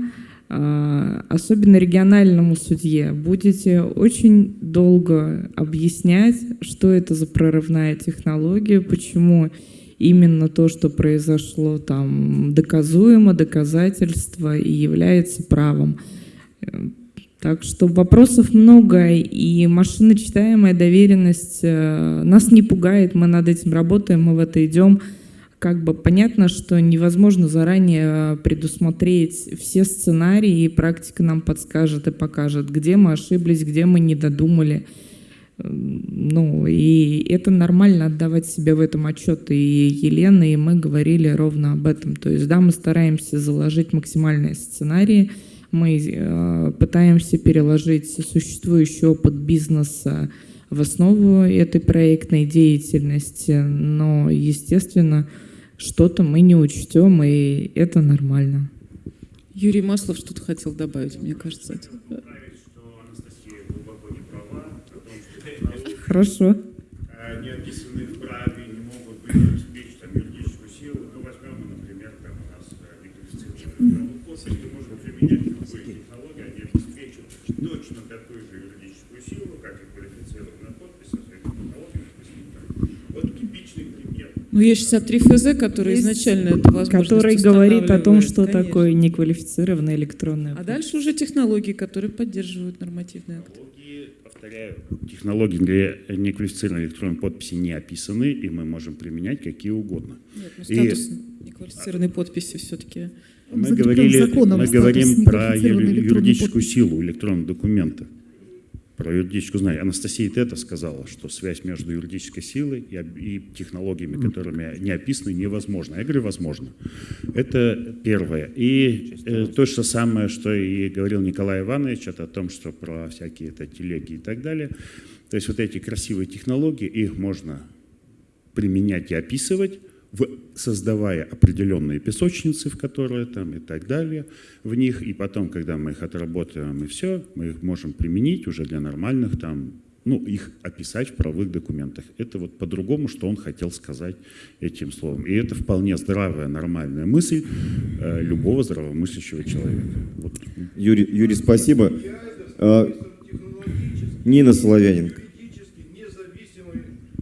а, особенно региональному судье, будете очень долго объяснять, что это за прорывная технология, почему именно то, что произошло там, доказуемо, доказательство и является правом. Так что вопросов много, и машиночитаемая доверенность э, нас не пугает, мы над этим работаем, мы в это идем как бы понятно, что невозможно заранее предусмотреть все сценарии, и практика нам подскажет и покажет, где мы ошиблись, где мы не додумали. Ну, и это нормально отдавать себе в этом отчет. И Елена, и мы говорили ровно об этом. То есть, да, мы стараемся заложить максимальные сценарии, мы э, пытаемся переложить существующий опыт бизнеса в основу этой проектной деятельности, но, естественно, что-то мы не учтем, и это нормально. Юрий Маслов что-то хотел добавить, мне кажется. Это... Хорошо. Не описанные в праве не могут быть обеспечить там, юридическую силу. Ну, возьмем, например, там у нас неквалифицированную подпись, мы можем применять любые технологии, они обеспечат точно такую же юридическую силу, как и квалифицированная подпись со своими технологиями. Вот типичный пример. Ну, есть 63 ФЗ, который Есть, изначально это возможность Который говорит о том, что устанавливает, такое неквалифицированная электронная А дальше уже технологии, которые поддерживают нормативный акт. Технологии, повторяю, технологии для неквалифицированной электронной подписи не описаны, и мы можем применять какие угодно. Нет, ну И- статус неквалифицированной подписи все-таки. Мы говорили, мы говорим про юридическую подписи. силу электронного документа, про юридическую знание. Анастасия Тета сказала, что связь между юридической силой и, и технологиями, которыми не описаны, невозможна. Я говорю, возможно. Это первое. И э, то же самое, что и говорил Николай Иванович, это о том, что про всякие это телеги и так далее. То есть вот эти красивые технологии, их можно применять и описывать, в- создавая определенные песочницы, в которые там и так далее, в них, и потом, когда мы их отработаем и все, мы их можем применить уже для нормальных там, ну, их описать в правовых документах. Это вот по-другому, что он хотел сказать этим словом. И это вполне здравая, нормальная мысль э, любого здравомыслящего человека. Вот. Юрий, Юрий, спасибо. А, Нина Соловяненко.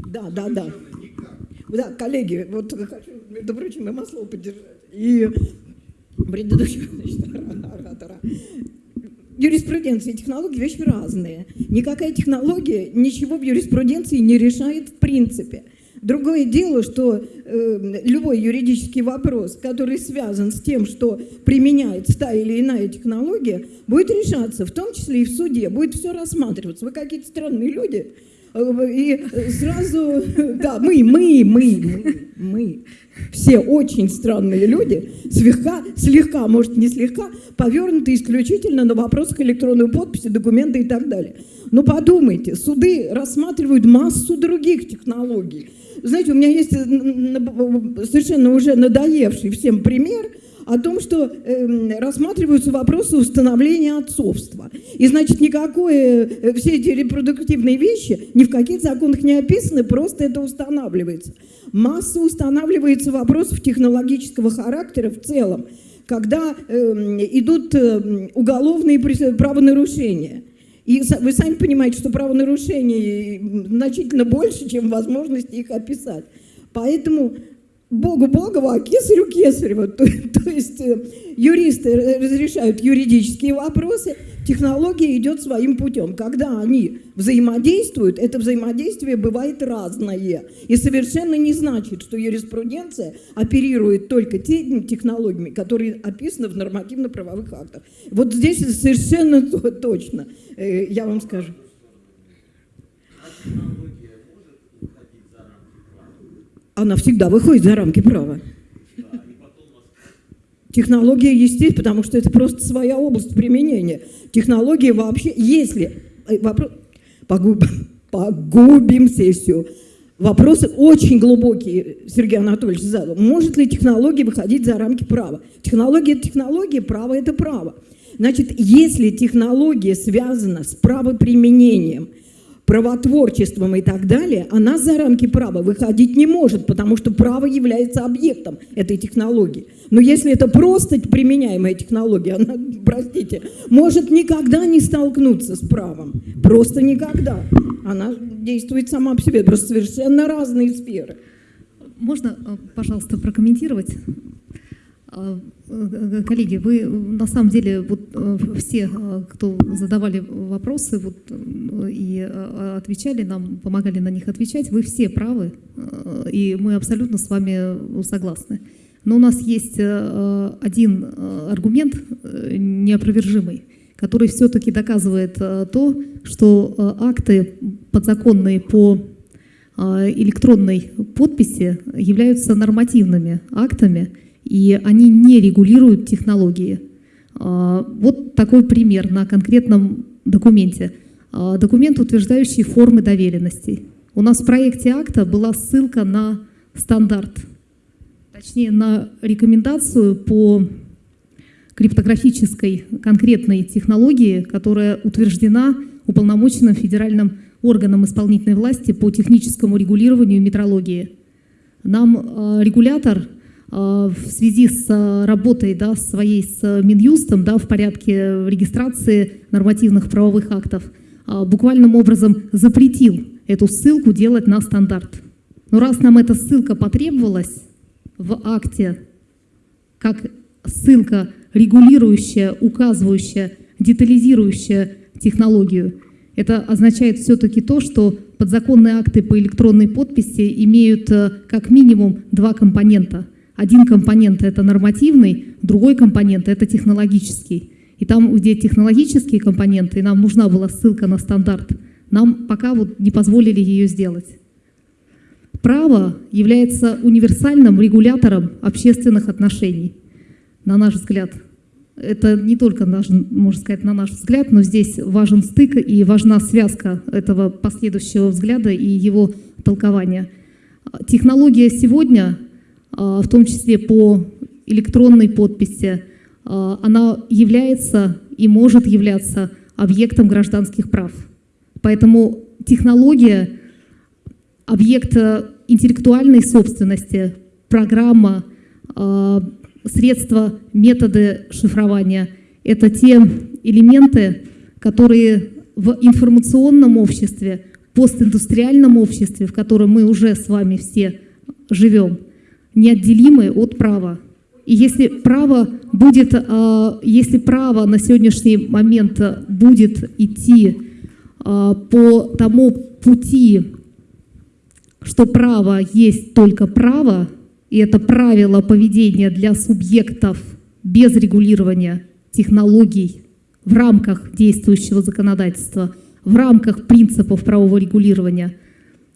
Да, да, да. Да, коллеги, вот хочу, между прочим, и Маслова поддержать. И предыдущего значит, оратора. Юриспруденция и технологии – вещи разные. Никакая технология ничего в юриспруденции не решает в принципе. Другое дело, что э, любой юридический вопрос, который связан с тем, что применяется та или иная технология, будет решаться, в том числе и в суде, будет все рассматриваться. Вы какие-то странные люди, и сразу, да, мы, мы, мы, мы, мы, все очень странные люди, слегка, слегка, может не слегка, повернуты исключительно на вопросах электронной подписи, документы и так далее. Но подумайте, суды рассматривают массу других технологий. Знаете, у меня есть совершенно уже надоевший всем пример – о том, что э, рассматриваются вопросы установления отцовства. И значит, никакое, э, все эти репродуктивные вещи ни в каких законах не описаны, просто это устанавливается. Масса устанавливается вопросов технологического характера в целом, когда э, идут э, уголовные правонарушения. И вы сами понимаете, что правонарушений значительно больше, чем возможность их описать. Поэтому Богу Богово, а кесарю кесарево. То, то есть э, юристы разрешают юридические вопросы, технология идет своим путем. Когда они взаимодействуют, это взаимодействие бывает разное. И совершенно не значит, что юриспруденция оперирует только теми технологиями, которые описаны в нормативно-правовых актах. Вот здесь совершенно точно, э, я вам скажу. Она всегда выходит за рамки права. Технология, естественно, потому что это просто своя область применения. Технология вообще, если... Э, вопрос, погубим, погубим сессию. Вопросы очень глубокие, Сергей Анатольевич задал. Может ли технология выходить за рамки права? Технология – это технология, право – это право. Значит, если технология связана с правоприменением – правотворчеством и так далее, она за рамки права выходить не может, потому что право является объектом этой технологии. Но если это просто применяемая технология, она, простите, может никогда не столкнуться с правом. Просто никогда. Она действует сама по себе. Просто совершенно разные сферы. Можно, э, пожалуйста, прокомментировать? Э, коллеги, вы на самом деле вот э, все, э, кто задавали вопросы вот, и отвечали нам, помогали на них отвечать, вы все правы, и мы абсолютно с вами согласны. Но у нас есть один аргумент неопровержимый, который все-таки доказывает то, что акты подзаконные по электронной подписи являются нормативными актами, и они не регулируют технологии. А, вот такой пример на конкретном документе. А, документ, утверждающий формы доверенностей. У нас в проекте акта была ссылка на стандарт, точнее на рекомендацию по криптографической конкретной технологии, которая утверждена уполномоченным федеральным органом исполнительной власти по техническому регулированию метрологии. Нам а, регулятор в связи с а, работой да, своей с Минюстом да, в порядке регистрации нормативных правовых актов а, буквальным образом запретил эту ссылку делать на стандарт. Но раз нам эта ссылка потребовалась в акте, как ссылка регулирующая, указывающая, детализирующая технологию, это означает все-таки то, что подзаконные акты по электронной подписи имеют как минимум два компонента – один компонент – это нормативный, другой компонент – это технологический. И там, где технологические компоненты, нам нужна была ссылка на стандарт, нам пока вот не позволили ее сделать. Право является универсальным регулятором общественных отношений, на наш взгляд. Это не только, наш, можно сказать, на наш взгляд, но здесь важен стык и важна связка этого последующего взгляда и его толкования. Технология сегодня в том числе по электронной подписи, а, она является и может являться объектом гражданских прав. Поэтому технология, объект интеллектуальной собственности, программа, средства, методы шифрования – это те элементы, которые в информационном обществе, постиндустриальном обществе, в котором мы уже с вами все живем, неотделимы от права. И если право будет, а, если право на сегодняшний момент будет идти а, по тому пути, что право есть только право, и это правило поведения для субъектов без регулирования технологий в рамках действующего законодательства, в рамках принципов правового регулирования,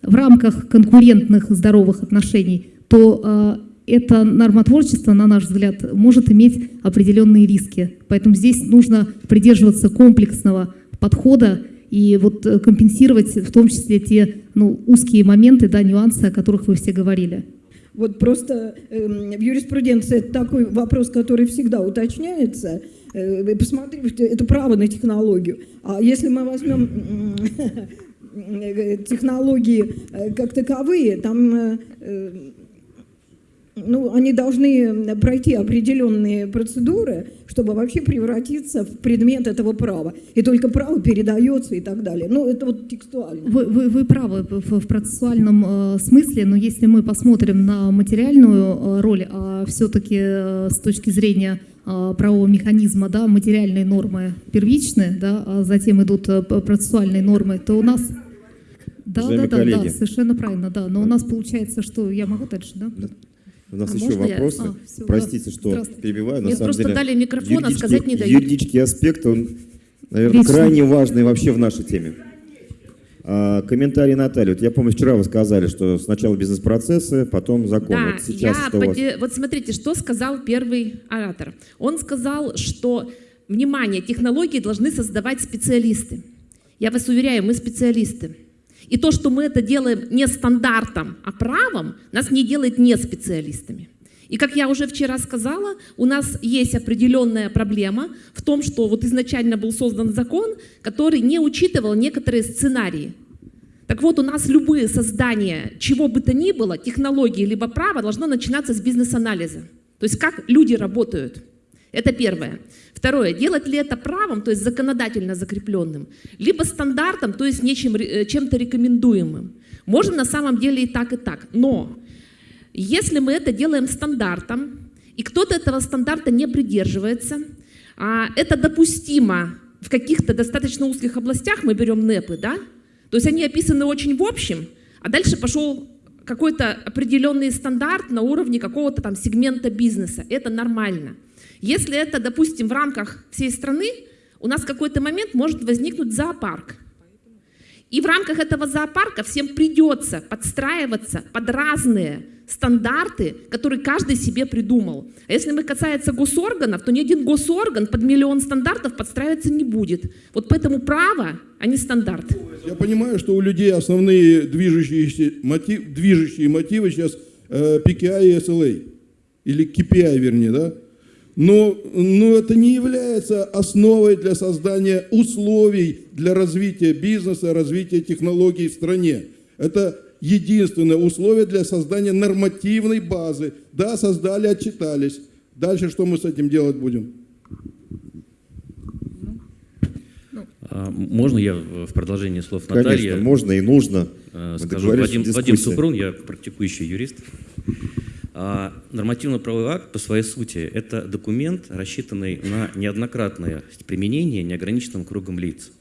в рамках конкурентных здоровых отношений, то а, это нормотворчество, на наш взгляд, может иметь определенные риски. Поэтому здесь нужно придерживаться комплексного подхода и вот э, компенсировать в том числе те ну, узкие моменты, да, нюансы, о которых вы все говорили. Вот просто э, в юриспруденции это такой вопрос, который всегда уточняется. Э, посмотрите, это право на технологию. А если мы возьмем э, технологии э, как таковые, там э, ну, они должны пройти определенные процедуры, чтобы вообще превратиться в предмет этого права. И только право передается и так далее. Ну, это вот текстуально. Вы, вы, вы правы в, в процессуальном э, смысле, но если мы посмотрим на материальную э, роль, а все-таки э, с точки зрения э, правового механизма, да, материальные нормы первичны, да, а затем идут э, процессуальные нормы, то у нас... Да, да, да, да, совершенно правильно, да. Но у нас получается, что я могу дальше, да? У нас а еще вопросы. Я? А, все, Простите, что перебиваю. Мне просто деле, дали микрофон, а сказать не дают. Юридический аспект, он, наверное, Лично. крайне важный вообще в нашей теме. А, комментарий Натальи. Вот я помню, вчера вы сказали, что сначала бизнес-процессы, потом закон. Да, вот сейчас я что поди... Вот смотрите, что сказал первый оратор. Он сказал, что, внимание, технологии должны создавать специалисты. Я вас уверяю, мы специалисты. И то, что мы это делаем не стандартом, а правом, нас не делает не специалистами. И как я уже вчера сказала, у нас есть определенная проблема в том, что вот изначально был создан закон, который не учитывал некоторые сценарии. Так вот, у нас любые создания чего бы то ни было, технологии либо права, должно начинаться с бизнес-анализа. То есть как люди работают. Это первое. Второе, делать ли это правом, то есть законодательно закрепленным, либо стандартом, то есть нечем, э, чем-то рекомендуемым. Можно на самом деле и так, и так. Но если мы это делаем стандартом, и кто-то этого стандарта не придерживается, а это допустимо в каких-то достаточно узких областях, мы берем НЭПы, да? То есть они описаны очень в общем, а дальше пошел какой-то определенный стандарт на уровне какого-то там сегмента бизнеса. Это нормально. Если это, допустим, в рамках всей страны, у нас в какой-то момент может возникнуть зоопарк. И в рамках этого зоопарка всем придется подстраиваться под разные стандарты, которые каждый себе придумал. А если мы касается госорганов, то ни один госорган под миллион стандартов подстраиваться не будет. Вот поэтому право, а не стандарт. Я понимаю, что у людей основные движущие, мотив, движущие мотивы сейчас э, PKI и SLA. Или KPI, вернее, да? Но, но это не является основой для создания условий для развития бизнеса, развития технологий в стране. Это единственное условие для создания нормативной базы. Да, создали, отчитались. Дальше что мы с этим делать будем? А, можно я в продолжении слов Натальи? Конечно, можно и нужно. Э, скажу, Вадим, Вадим Супрун, я практикующий юрист. А нормативно-правовой акт по своей сути – это документ, рассчитанный на неоднократное применение неограниченным кругом лиц,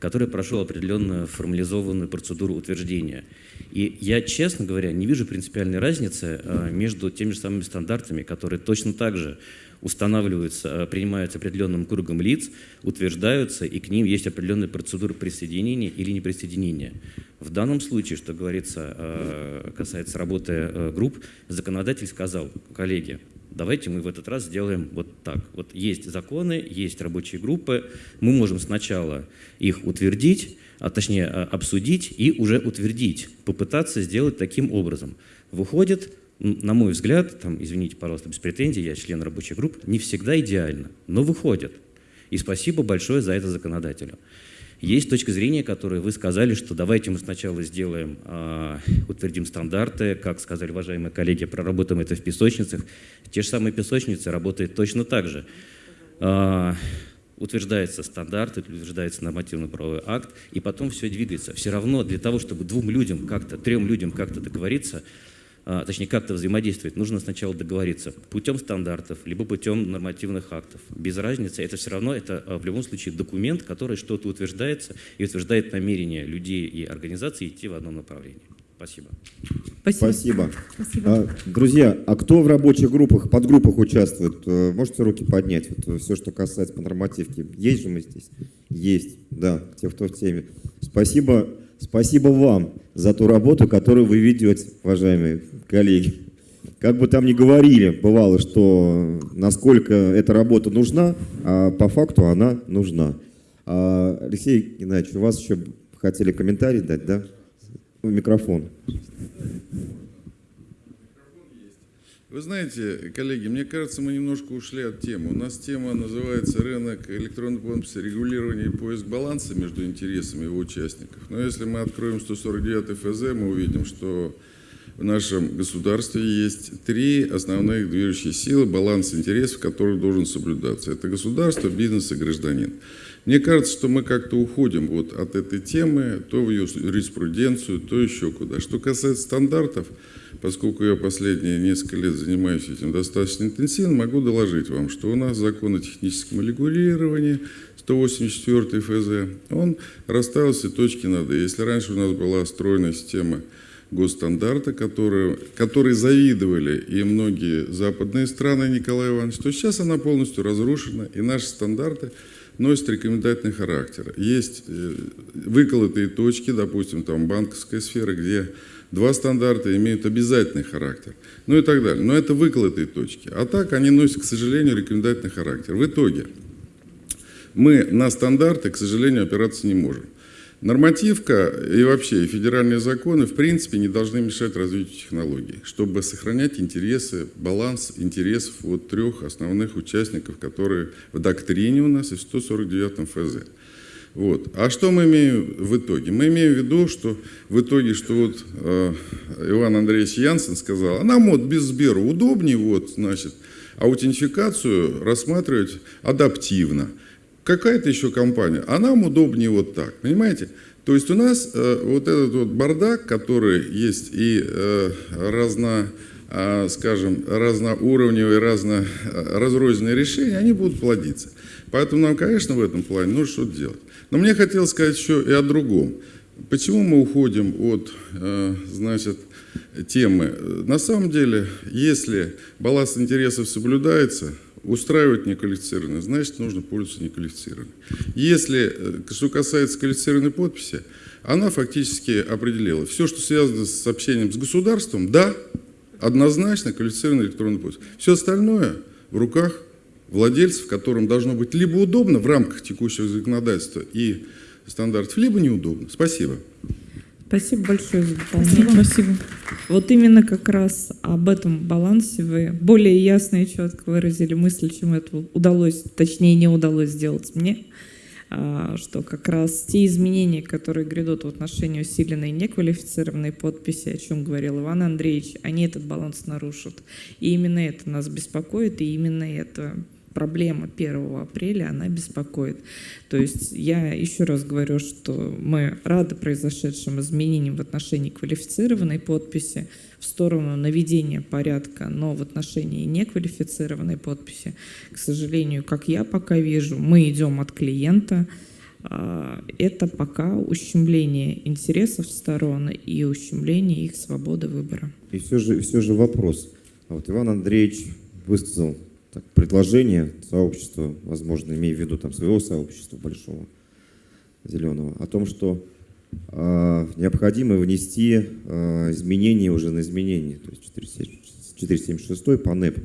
который прошел определенную формализованную процедуру утверждения. И я, честно говоря, не вижу принципиальной разницы а, между теми же самыми стандартами, которые точно так же устанавливаются, э, принимаются определенным кругом лиц, утверждаются, и к ним есть определенная процедура присоединения или неприсоединения. В данном случае, что говорится, э, касается работы э, групп, законодатель сказал, коллеги, давайте мы в этот раз сделаем вот так. Вот есть законы, есть рабочие группы, мы можем сначала их утвердить, а точнее обсудить и уже утвердить, попытаться сделать таким образом. Выходит, на мой взгляд, там, извините, пожалуйста, без претензий, я член рабочей группы, не всегда идеально, но выходят. И спасибо большое за это законодателю. Есть точка зрения, которую вы сказали, что давайте мы сначала сделаем, э, утвердим стандарты, как сказали уважаемые коллеги, проработаем это в песочницах. Те же самые песочницы работают точно так же. Э, утверждается стандарт, утверждается нормативно-правовой акт, и потом все двигается. Все равно для того, чтобы двум людям как-то, трем людям как-то договориться, точнее как-то взаимодействовать, нужно сначала договориться путем стандартов, либо путем нормативных актов. Без разницы, это все равно, это а, в любом случае документ, который что-то утверждается и утверждает намерение людей и организаций идти в одном направлении. Спасибо. Спасибо. Спасибо. А, друзья, а кто в рабочих группах, подгруппах участвует? Э, можете руки поднять? Вот э, все, что касается по нормативке. Есть же мы здесь? Есть, да, те, кто в теме. Спасибо, спасибо вам за ту работу, которую вы ведете, уважаемые коллеги. Как бы там ни говорили, бывало, что насколько эта работа нужна, а по факту она нужна. А, Алексей Геннадьевич, у вас еще хотели комментарий дать, да? Микрофон. Вы знаете, коллеги, мне кажется, мы немножко ушли от темы. У нас тема называется «Рынок электронной подписи, регулирование и поиск баланса между интересами его участников». Но если мы откроем 149 ФЗ, мы увидим, что в нашем государстве есть три основных движущие силы, баланс интересов, который должен соблюдаться. Это государство, бизнес и гражданин. Мне кажется, что мы как-то уходим вот от этой темы, то в ее юриспруденцию, то еще куда. Что касается стандартов, поскольку я последние несколько лет занимаюсь этим достаточно интенсивно, могу доложить вам, что у нас закон о техническом регулировании, 184 ФЗ, он расставил все точки над «и». Если раньше у нас была стройная система госстандарта, которые, которые завидовали и многие западные страны Николая Ивановича, то сейчас она полностью разрушена, и наши стандарты – носит рекомендательный характер. Есть э, выколотые точки, допустим, там банковская сфера, где два стандарта имеют обязательный характер, ну и так далее. Но это выколотые точки. А так они носят, к сожалению, рекомендательный характер. В итоге мы на стандарты, к сожалению, опираться не можем. Нормативка и вообще федеральные законы в принципе не должны мешать развитию технологий, чтобы сохранять интересы, баланс интересов вот трех основных участников, которые в доктрине у нас и в 149 ФЗ. Вот. А что мы имеем в итоге? Мы имеем в виду, что в итоге, что вот э, Иван Андреевич Янсен сказал, а нам вот без Сбера удобнее, вот, значит, аутентификацию рассматривать адаптивно какая-то еще компания, а нам удобнее вот так, понимаете? То есть у нас э, вот этот вот бардак, который есть и э, разно, э, скажем, разноуровневые, разно, э, разрозненные решения, они будут плодиться. Поэтому нам, конечно, в этом плане нужно что-то делать. Но мне хотелось сказать еще и о другом. Почему мы уходим от, э, значит, темы? На самом деле, если баланс интересов соблюдается, устраивать неквалифицированных, значит, нужно пользоваться неквалифицированной. Если, э, что касается квалифицированной подписи, она фактически определила, все, что связано с общением с государством, да, однозначно квалифицированная электронная подпись. Все остальное в руках владельцев, которым должно быть либо удобно в рамках текущего законодательства и стандартов, либо неудобно. Спасибо. Спасибо большое за дополнение. Спасибо. Спасибо. Вот именно как раз об этом балансе вы более ясно и четко выразили мысль, чем это удалось, точнее не удалось сделать мне, а, что как раз те изменения, которые грядут в отношении усиленной неквалифицированной подписи, о чем говорил Иван Андреевич, они этот баланс нарушат. И именно это нас беспокоит, и именно это проблема 1 апреля, она беспокоит. То есть я еще раз говорю, что мы рады произошедшим изменениям в отношении квалифицированной подписи в сторону наведения порядка, но в отношении неквалифицированной подписи, к сожалению, как я пока вижу, мы идем от клиента, а, это пока ущемление интересов сторон и ущемление их свободы выбора. И все же, все же вопрос. А вот Иван Андреевич высказал так, предложение сообщества, возможно, имея в виду там своего сообщества большого, зеленого, о том, что э, необходимо внести э, изменения уже на изменения, то есть 476 по НЭП.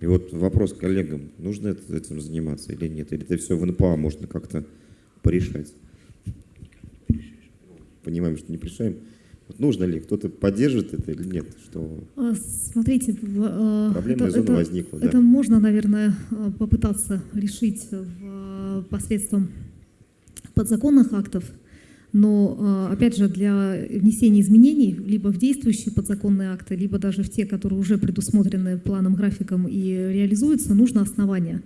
И вот вопрос коллегам, нужно это, этим заниматься или нет, или это все в НПА можно как-то порешать. Понимаем, что не решаем. Нужно ли? Кто-то поддержит это или нет? Что... А, смотрите, а, Проблемная это, зона это, возникла. Это да. можно, наверное, а, попытаться решить в, посредством подзаконных актов, но, опять же, для внесения изменений либо в действующие подзаконные акты, либо даже в те, которые уже предусмотрены планом, графиком и реализуются, нужно основание.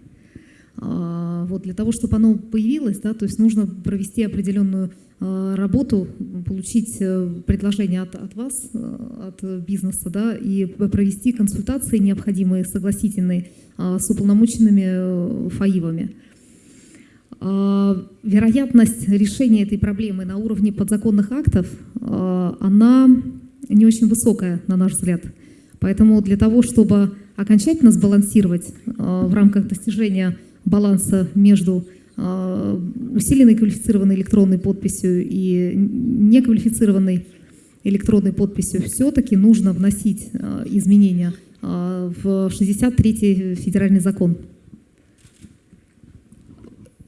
А, Вот для того, чтобы оно появилось, да, то есть нужно провести определенную а, работу, получить э, предложение от, от вас, э, от бизнеса, да, и провести консультации необходимые, согласительные а, с уполномоченными э, ФАИВами. Вероятность решения этой проблемы на уровне подзаконных актов, она не очень высокая, на наш взгляд. Поэтому для того, чтобы окончательно сбалансировать в рамках достижения баланса между а, усиленной квалифицированной электронной подписью и неквалифицированной электронной подписью, все-таки нужно вносить а, изменения а, в 63-й федеральный закон.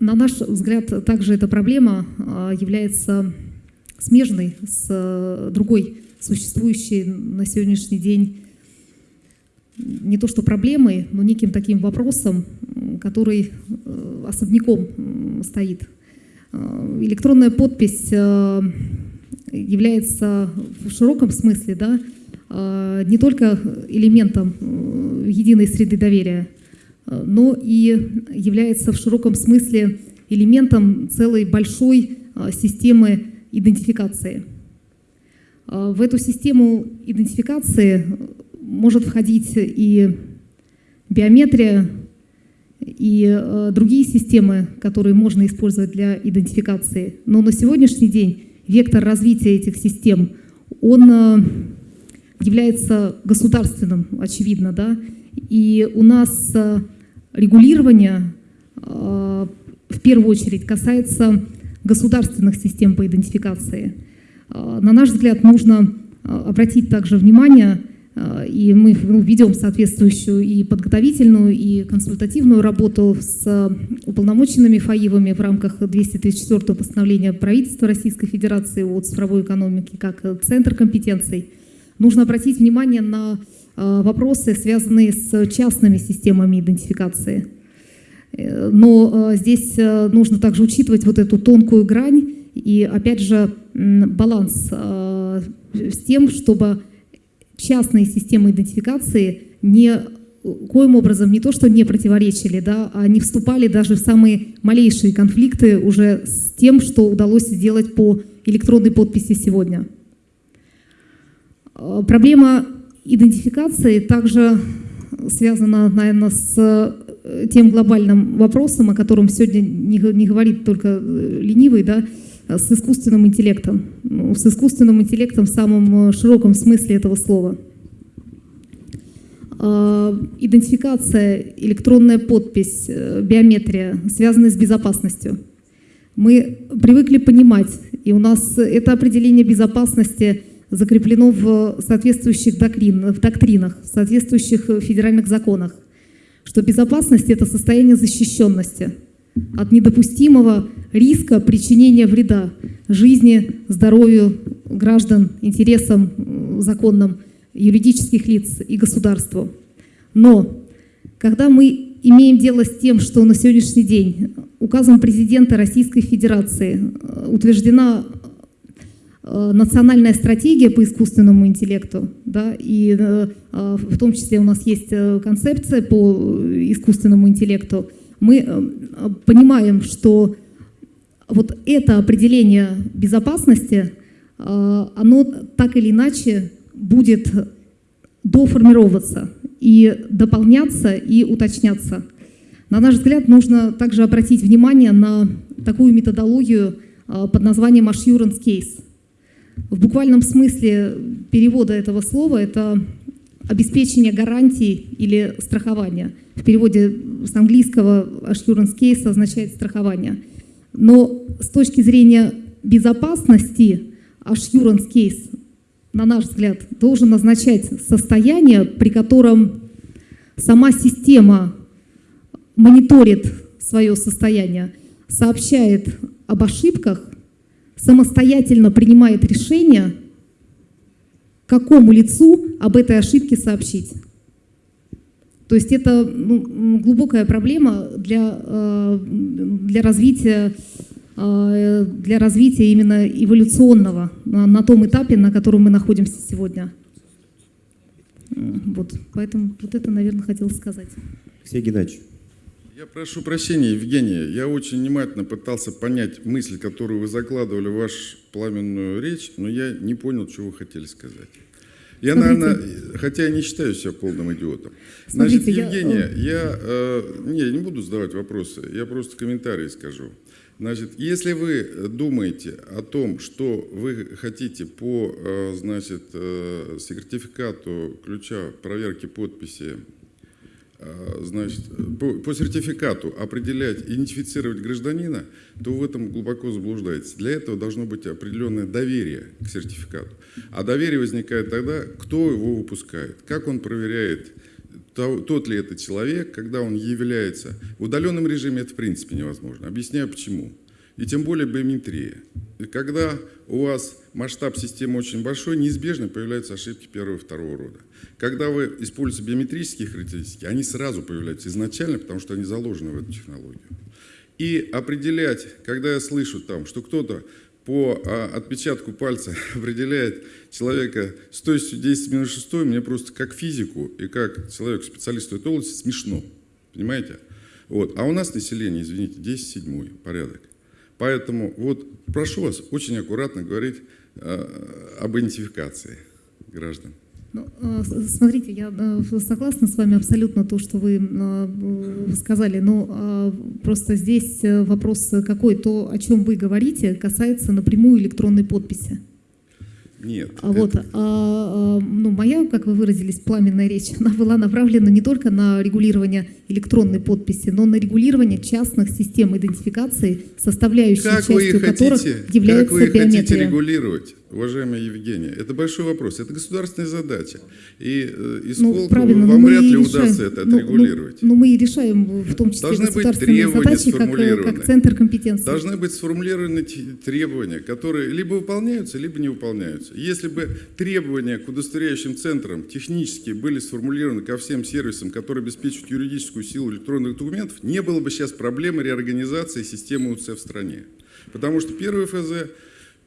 На наш взгляд, также эта проблема является смежной с другой существующей на сегодняшний день не то что проблемой, но неким таким вопросом, который э, особняком стоит. Э, Электронная подпись э, является в широком смысле да, не только элементом единой среды доверия, но и является в широком смысле элементом целой большой системы идентификации. В эту систему идентификации может входить и биометрия, и э, другие системы, которые можно использовать для идентификации. Но на сегодняшний день вектор развития этих систем, он э, является государственным, очевидно, да, и у нас э, регулирование в первую очередь касается государственных систем по идентификации. На наш взгляд, нужно обратить также внимание, и мы ведем соответствующую и подготовительную, и консультативную работу с уполномоченными ФАИВами в рамках 234 постановления правительства Российской Федерации о цифровой экономике как центр компетенций. Нужно обратить внимание на э, вопросы, связанные с частными системами идентификации. Э, Но э, здесь нужно также учитывать вот эту тонкую грань и, опять же, баланс с тем, чтобы частные системы идентификации не коим образом не то, что не противоречили, да, а не вступали даже в самые малейшие конфликты уже с тем, что удалось сделать по электронной подписи сегодня. Э, Проблема идентификации также связана, наверное, с э, тем глобальным вопросом, о котором сегодня не говорит только э, ленивый, да, а с искусственным интеллектом. С искусственным интеллектом в самом э, широком смысле этого слова. Э, Идентификация, электронная подпись, э, биометрия связаны с безопасностью. Мы привыкли понимать, и у нас это определение безопасности закреплено в соответствующих доктрин, в доктринах, в соответствующих федеральных законах, что безопасность – это состояние защищенности от недопустимого риска причинения вреда жизни, здоровью граждан, интересам законным юридических лиц и государству. Но когда мы имеем дело с тем, что на сегодняшний день указом президента Российской Федерации э, утверждена э, национальная стратегия по искусственному интеллекту, да, и э, в том числе у нас есть концепция по искусственному интеллекту, мы э, понимаем, что вот это определение безопасности, э, оно так или иначе будет доформироваться и дополняться и уточняться. На наш взгляд, нужно также обратить внимание на такую методологию э, под названием assurance case. В буквальном смысле перевода этого слова это обеспечение гарантий или страхования. В переводе с английского assurance case означает страхование. Но с точки зрения безопасности assurance case, на наш взгляд, должен означать состояние, при котором сама система мониторит свое состояние, сообщает об ошибках, самостоятельно принимает решение, какому лицу об этой ошибке сообщить. То есть это ну, глубокая проблема для, э, для развития э, для развития именно эволюционного на, на том этапе, на котором мы находимся сегодня. Вот, поэтому вот это, наверное, хотел сказать. Алексей Геннадьевич. Я прошу прощения, Евгений, я очень внимательно пытался понять мысль, которую вы закладывали в вашу пламенную речь, но я не понял, что вы хотели сказать. Я, Смотрите. наверное, хотя я не считаю себя полным идиотом. Смотрите, Значит, я, Евгения, я, э, не, я не буду задавать вопросы, я просто комментарии скажу. Значит, если вы думаете о том, что вы хотите по, э, значит, э, сертификату ключа проверки подписи э, значит, по, по сертификату определять, идентифицировать гражданина, то в этом глубоко заблуждаетесь. Для этого должно быть определенное доверие к сертификату. А доверие возникает тогда, кто его выпускает, как он проверяет, то- тот ли это человек, когда он является. В удаленном режиме это в принципе невозможно. Объясняю почему. И тем более биометрия. И когда у вас масштаб системы очень большой, неизбежно появляются ошибки первого и второго рода. Когда вы используете биометрические характеристики, они сразу появляются изначально, потому что они заложены в эту технологию. И определять, когда я слышу там, что кто-то по а, отпечатку пальца определяет человека с точностью 10 минус 6, мне просто как физику и как человеку специалисту этой области смешно. Понимаете? Вот. А у нас население, извините, 10 седьмой порядок. Поэтому вот прошу вас очень аккуратно говорить э, об идентификации граждан. Ну, э, Смотрите, я э, согласна с вами абсолютно то, что вы э, сказали, но э, просто здесь вопрос какой, то, о чем вы говорите, касается напрямую электронной подписи. Нет. А вот, а, а, ну, моя, как вы выразились, пламенная речь, она была направлена не только на регулирование электронной подписи, но на регулирование частных систем идентификации, составляющей Как вы частью которых является как вы хотите биометрия. регулировать, уважаемая Евгения? Это большой вопрос, это государственная задача. И э, Ну, правильно, но вам вряд ли и удастся решаем- это ну, отрегулировать. Ну, ну, мы и решаем в том числе Должны быть государственные требования задачи как, э, сформулированы. как центр компетенции. Должны быть сформулированы требования, которые либо выполняются, либо не выполняются. Если бы требования к удостоверяющим центрам технически были сформулированы ко всем сервисам, которые обеспечивают юридическую силу электронных документов, не было бы сейчас проблемы реорганизации системы УЦ в стране. Потому что первый ФЗ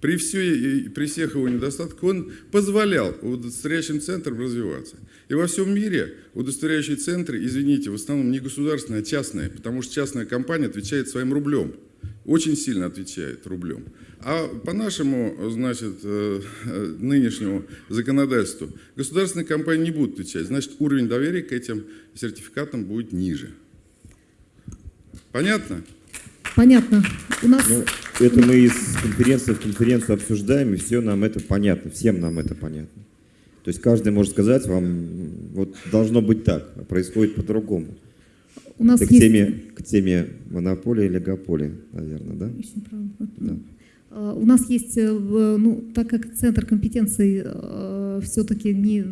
при, всей, при всех его недостатках он позволял удостоверяющим центрам развиваться. И во всем мире удостоверяющие центры, извините, в основном не государственные, а частные, потому что частная компания отвечает своим рублем. Очень сильно отвечает рублем. А по нашему, значит, э, э, нынешнему законодательству государственные компании не будут отвечать. Значит, уровень доверия к этим сертификатам будет ниже. Понятно? Понятно. У нас Ну, это мы из конференции в конференцию обсуждаем, и все нам это понятно, всем нам это понятно. То есть каждый может сказать вам, вот должно быть так, а происходит по-другому. У нас это к есть- теме, к теме монополии и олигополии, наверное, да? Очень правильно. Да. Э, У нас есть, э, ну, так как центр компетенций все-таки не э,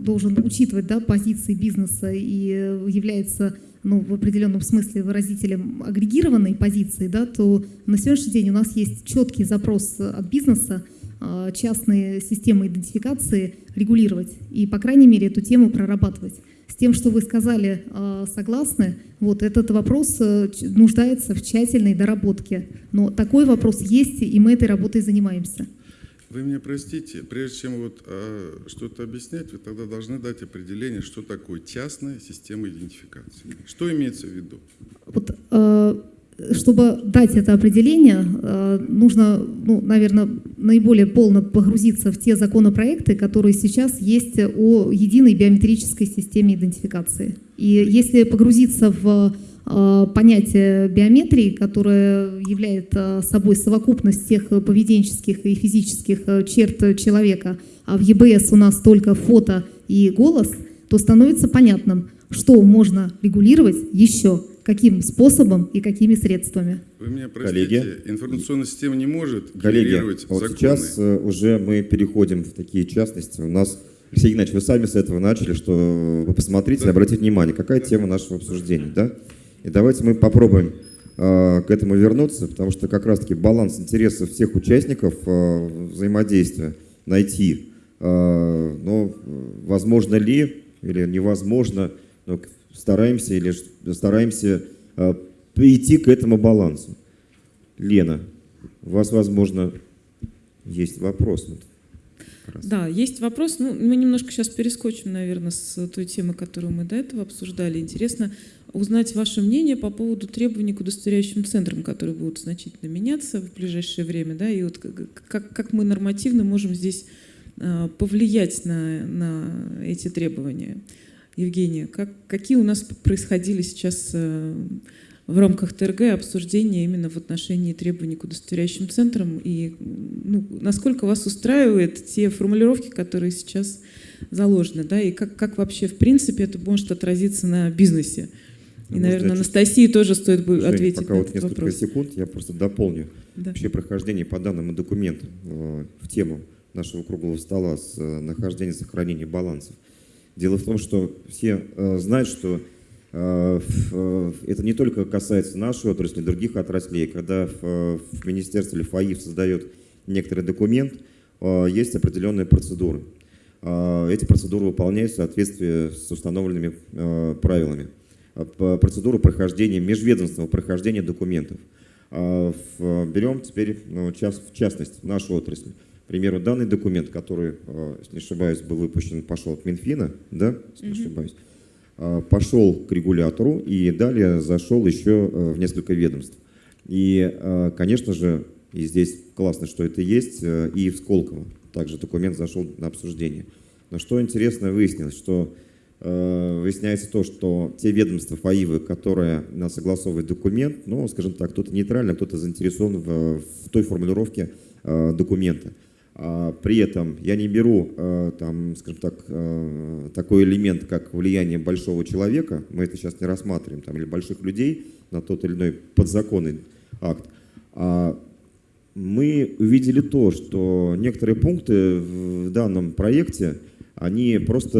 должен учитывать да, позиции бизнеса и э, является ну, в определенном смысле выразителем агрегированной позиции, да, то на сегодняшний день у нас есть четкий запрос от бизнеса э, частные системы идентификации регулировать и, по крайней мере, эту тему прорабатывать. С тем, что вы сказали, э, согласны, вот этот вопрос э, нуждается в тщательной доработке. Но такой вопрос есть, и мы этой работой занимаемся. Вы меня простите, прежде чем вот а, что-то объяснять, вы тогда должны дать определение, что такое частная система идентификации. Что имеется в виду? Вот, э, чтобы дать это определение, э, нужно, ну, наверное, наиболее полно погрузиться в те законопроекты, которые сейчас есть о единой биометрической системе идентификации. И если погрузиться в э, понятие биометрии, которое является собой совокупность всех поведенческих и физических э, черт человека, а в ЕБС у нас только фото и голос, то становится понятным, что можно регулировать еще, каким способом и какими средствами. Вы меня простите, Коллеги. информационная система не может Коллеги, генерировать вот законы. сейчас э, уже мы переходим в такие частности. У нас, Алексей Геннадьевич, вы сами с этого начали, что вы посмотрите, обратите внимание, какая тема нашего обсуждения, да? И давайте мы попробуем э, к этому вернуться, потому что как раз-таки баланс интересов всех участников э, взаимодействия найти, э, но э, возможно ли или невозможно, к- стараемся или стараемся э, прийти к этому балансу. Лена, у вас, возможно, есть вопрос. Да, есть вопрос. Ну, мы немножко сейчас перескочим, наверное, с той темы, которую мы до этого обсуждали. Интересно, узнать ваше мнение по поводу требований к удостоверяющим центрам, которые будут значительно меняться в ближайшее время, да, и вот как, как мы нормативно можем здесь э, повлиять на, на эти требования. Евгения, как, какие у нас происходили сейчас э, в рамках ТРГ обсуждения именно в отношении требований к удостоверяющим центрам и ну, насколько вас устраивают те формулировки, которые сейчас заложены, да, и как, как вообще в принципе это может отразиться на бизнесе? И, ну, наверное, Анастасии тоже стоит бы Жень, ответить пока на вот этот несколько вопрос. секунд, я просто дополню Да. вообще прохождение по данному документу э, в тему нашего круглого стола с э, нахождением и сохранением балансов. Дело в том, что все э, знают, что э, э, это не только касается нашей отрасли, других отраслей. Когда в, э, в министерстве или ФАИФ создает некоторый документ, есть определенные процедуры. Эти процедуры выполняются в соответствии с установленными правилами. Процедуру прохождения, межведомственного прохождения документов. Берем теперь, ну, в частность, нашу отрасль. К примеру, данный документ, который, э, если не ошибаюсь, был выпущен, пошел от Минфина, да, если не Мгм. ошибаюсь, а, пошел к регулятору и далее зашел еще э, в несколько ведомств. И, э, конечно же, и здесь классно, что это есть, и в Сколково также документ зашел на обсуждение. Но что интересно выяснилось, что выясняется то, что те ведомства ФАИВы, которые на согласовывают документ, ну, скажем так, кто-то нейтрально, кто-то заинтересован в, в той формулировке э, документа. А при этом я не беру, э, там, скажем так, э, такой элемент, как влияние большого человека, мы это сейчас не рассматриваем, там, или больших людей на тот или иной подзаконный акт. А мы увидели то, что некоторые пункты в данном проекте, они просто,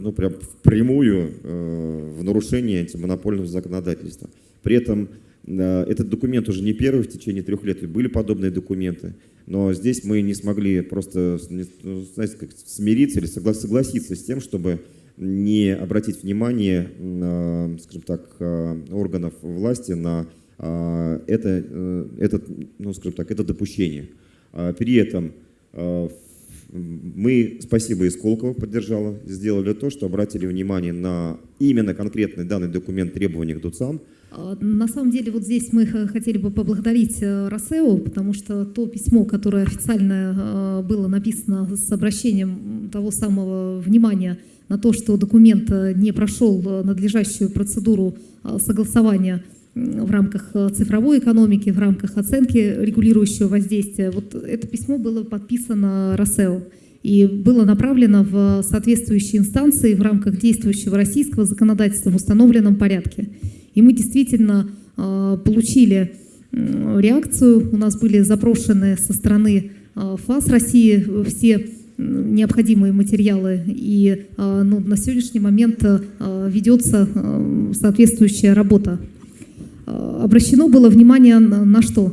ну, прям впрямую э, в нарушение антимонопольного законодательства. При этом этот документ уже не первый в течение трех лет, были подобные документы. Но здесь мы не смогли просто ну, знаете, как смириться или согла- согласиться с тем, чтобы не обратить внимание, э, скажем так, э, органов власти на э, это, э, этот, ну, скажем так, это допущение. А При этом э, мы, спасибо и Сколково поддержала, сделали то, что обратили внимание на именно конкретный данный документ требований к ДУЦам, На самом деле вот здесь мы хотели бы поблагодарить э, Росео, потому что то письмо, которое официально э, было написано с обращением того самого внимания на то, что документ э, не прошел надлежащую процедуру согласования в рамках цифровой экономики, в рамках оценки регулирующего воздействия. Вот это письмо было подписано Росео и было направлено в соответствующие инстанции в рамках действующего российского законодательства в установленном порядке. И мы действительно э, получили реакцию. У нас были запрошены со стороны э, ФАС России все необходимые материалы. И э, ну, на сегодняшний момент ведется соответствующая работа. Обращено было внимание на, что?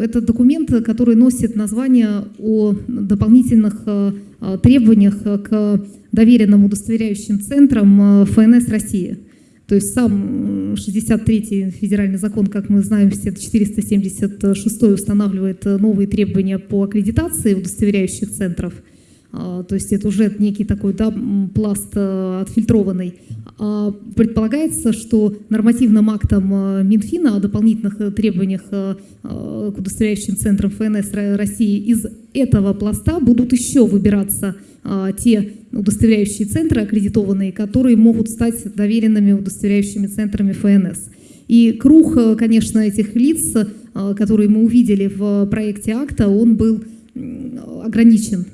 Это документ, который носит название о дополнительных требованиях к доверенным удостоверяющим центрам ФНС России. То есть сам м, 63-й федеральный закон, как мы знаем, все 476 устанавливает новые требования по аккредитации удостоверяющих центров. А, То есть это уже некий такой да, пласт э, отфильтрованный. А Предполагается, что нормативным актом э, Минфина о дополнительных э, требованиях к удостоверяющим центрам ФНС Ро- России из этого пласта будут еще выбираться а, те удостоверяющие центры аккредитованные, которые могут стать доверенными удостоверяющими центрами ФНС. И круг, конечно, этих лиц, которые мы увидели в проекте акта, он был ограничен.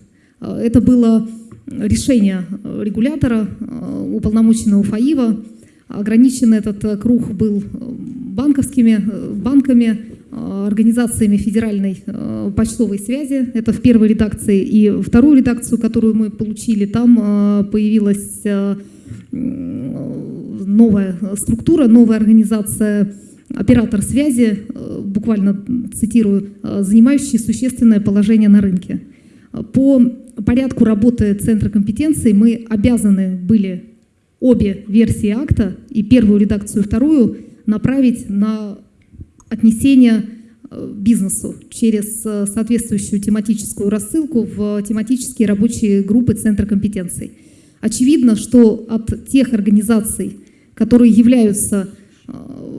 Э, Это было решение регулятора, э, уполномоченного ФАИВа. Ограничен этот э, круг был банковскими банками, организациями федеральной почтовой связи. Это в первой редакции. И вторую редакцию, которую мы получили, там появилась новая структура, новая организация оператор связи, буквально цитирую, занимающий существенное положение на рынке. По порядку работы Центра компетенций мы обязаны были обе версии акта, и первую редакцию, и вторую, направить на отнесение э, бизнесу через э, соответствующую тематическую рассылку в тематические рабочие группы Центра компетенций. Очевидно, что от тех организаций, которые являются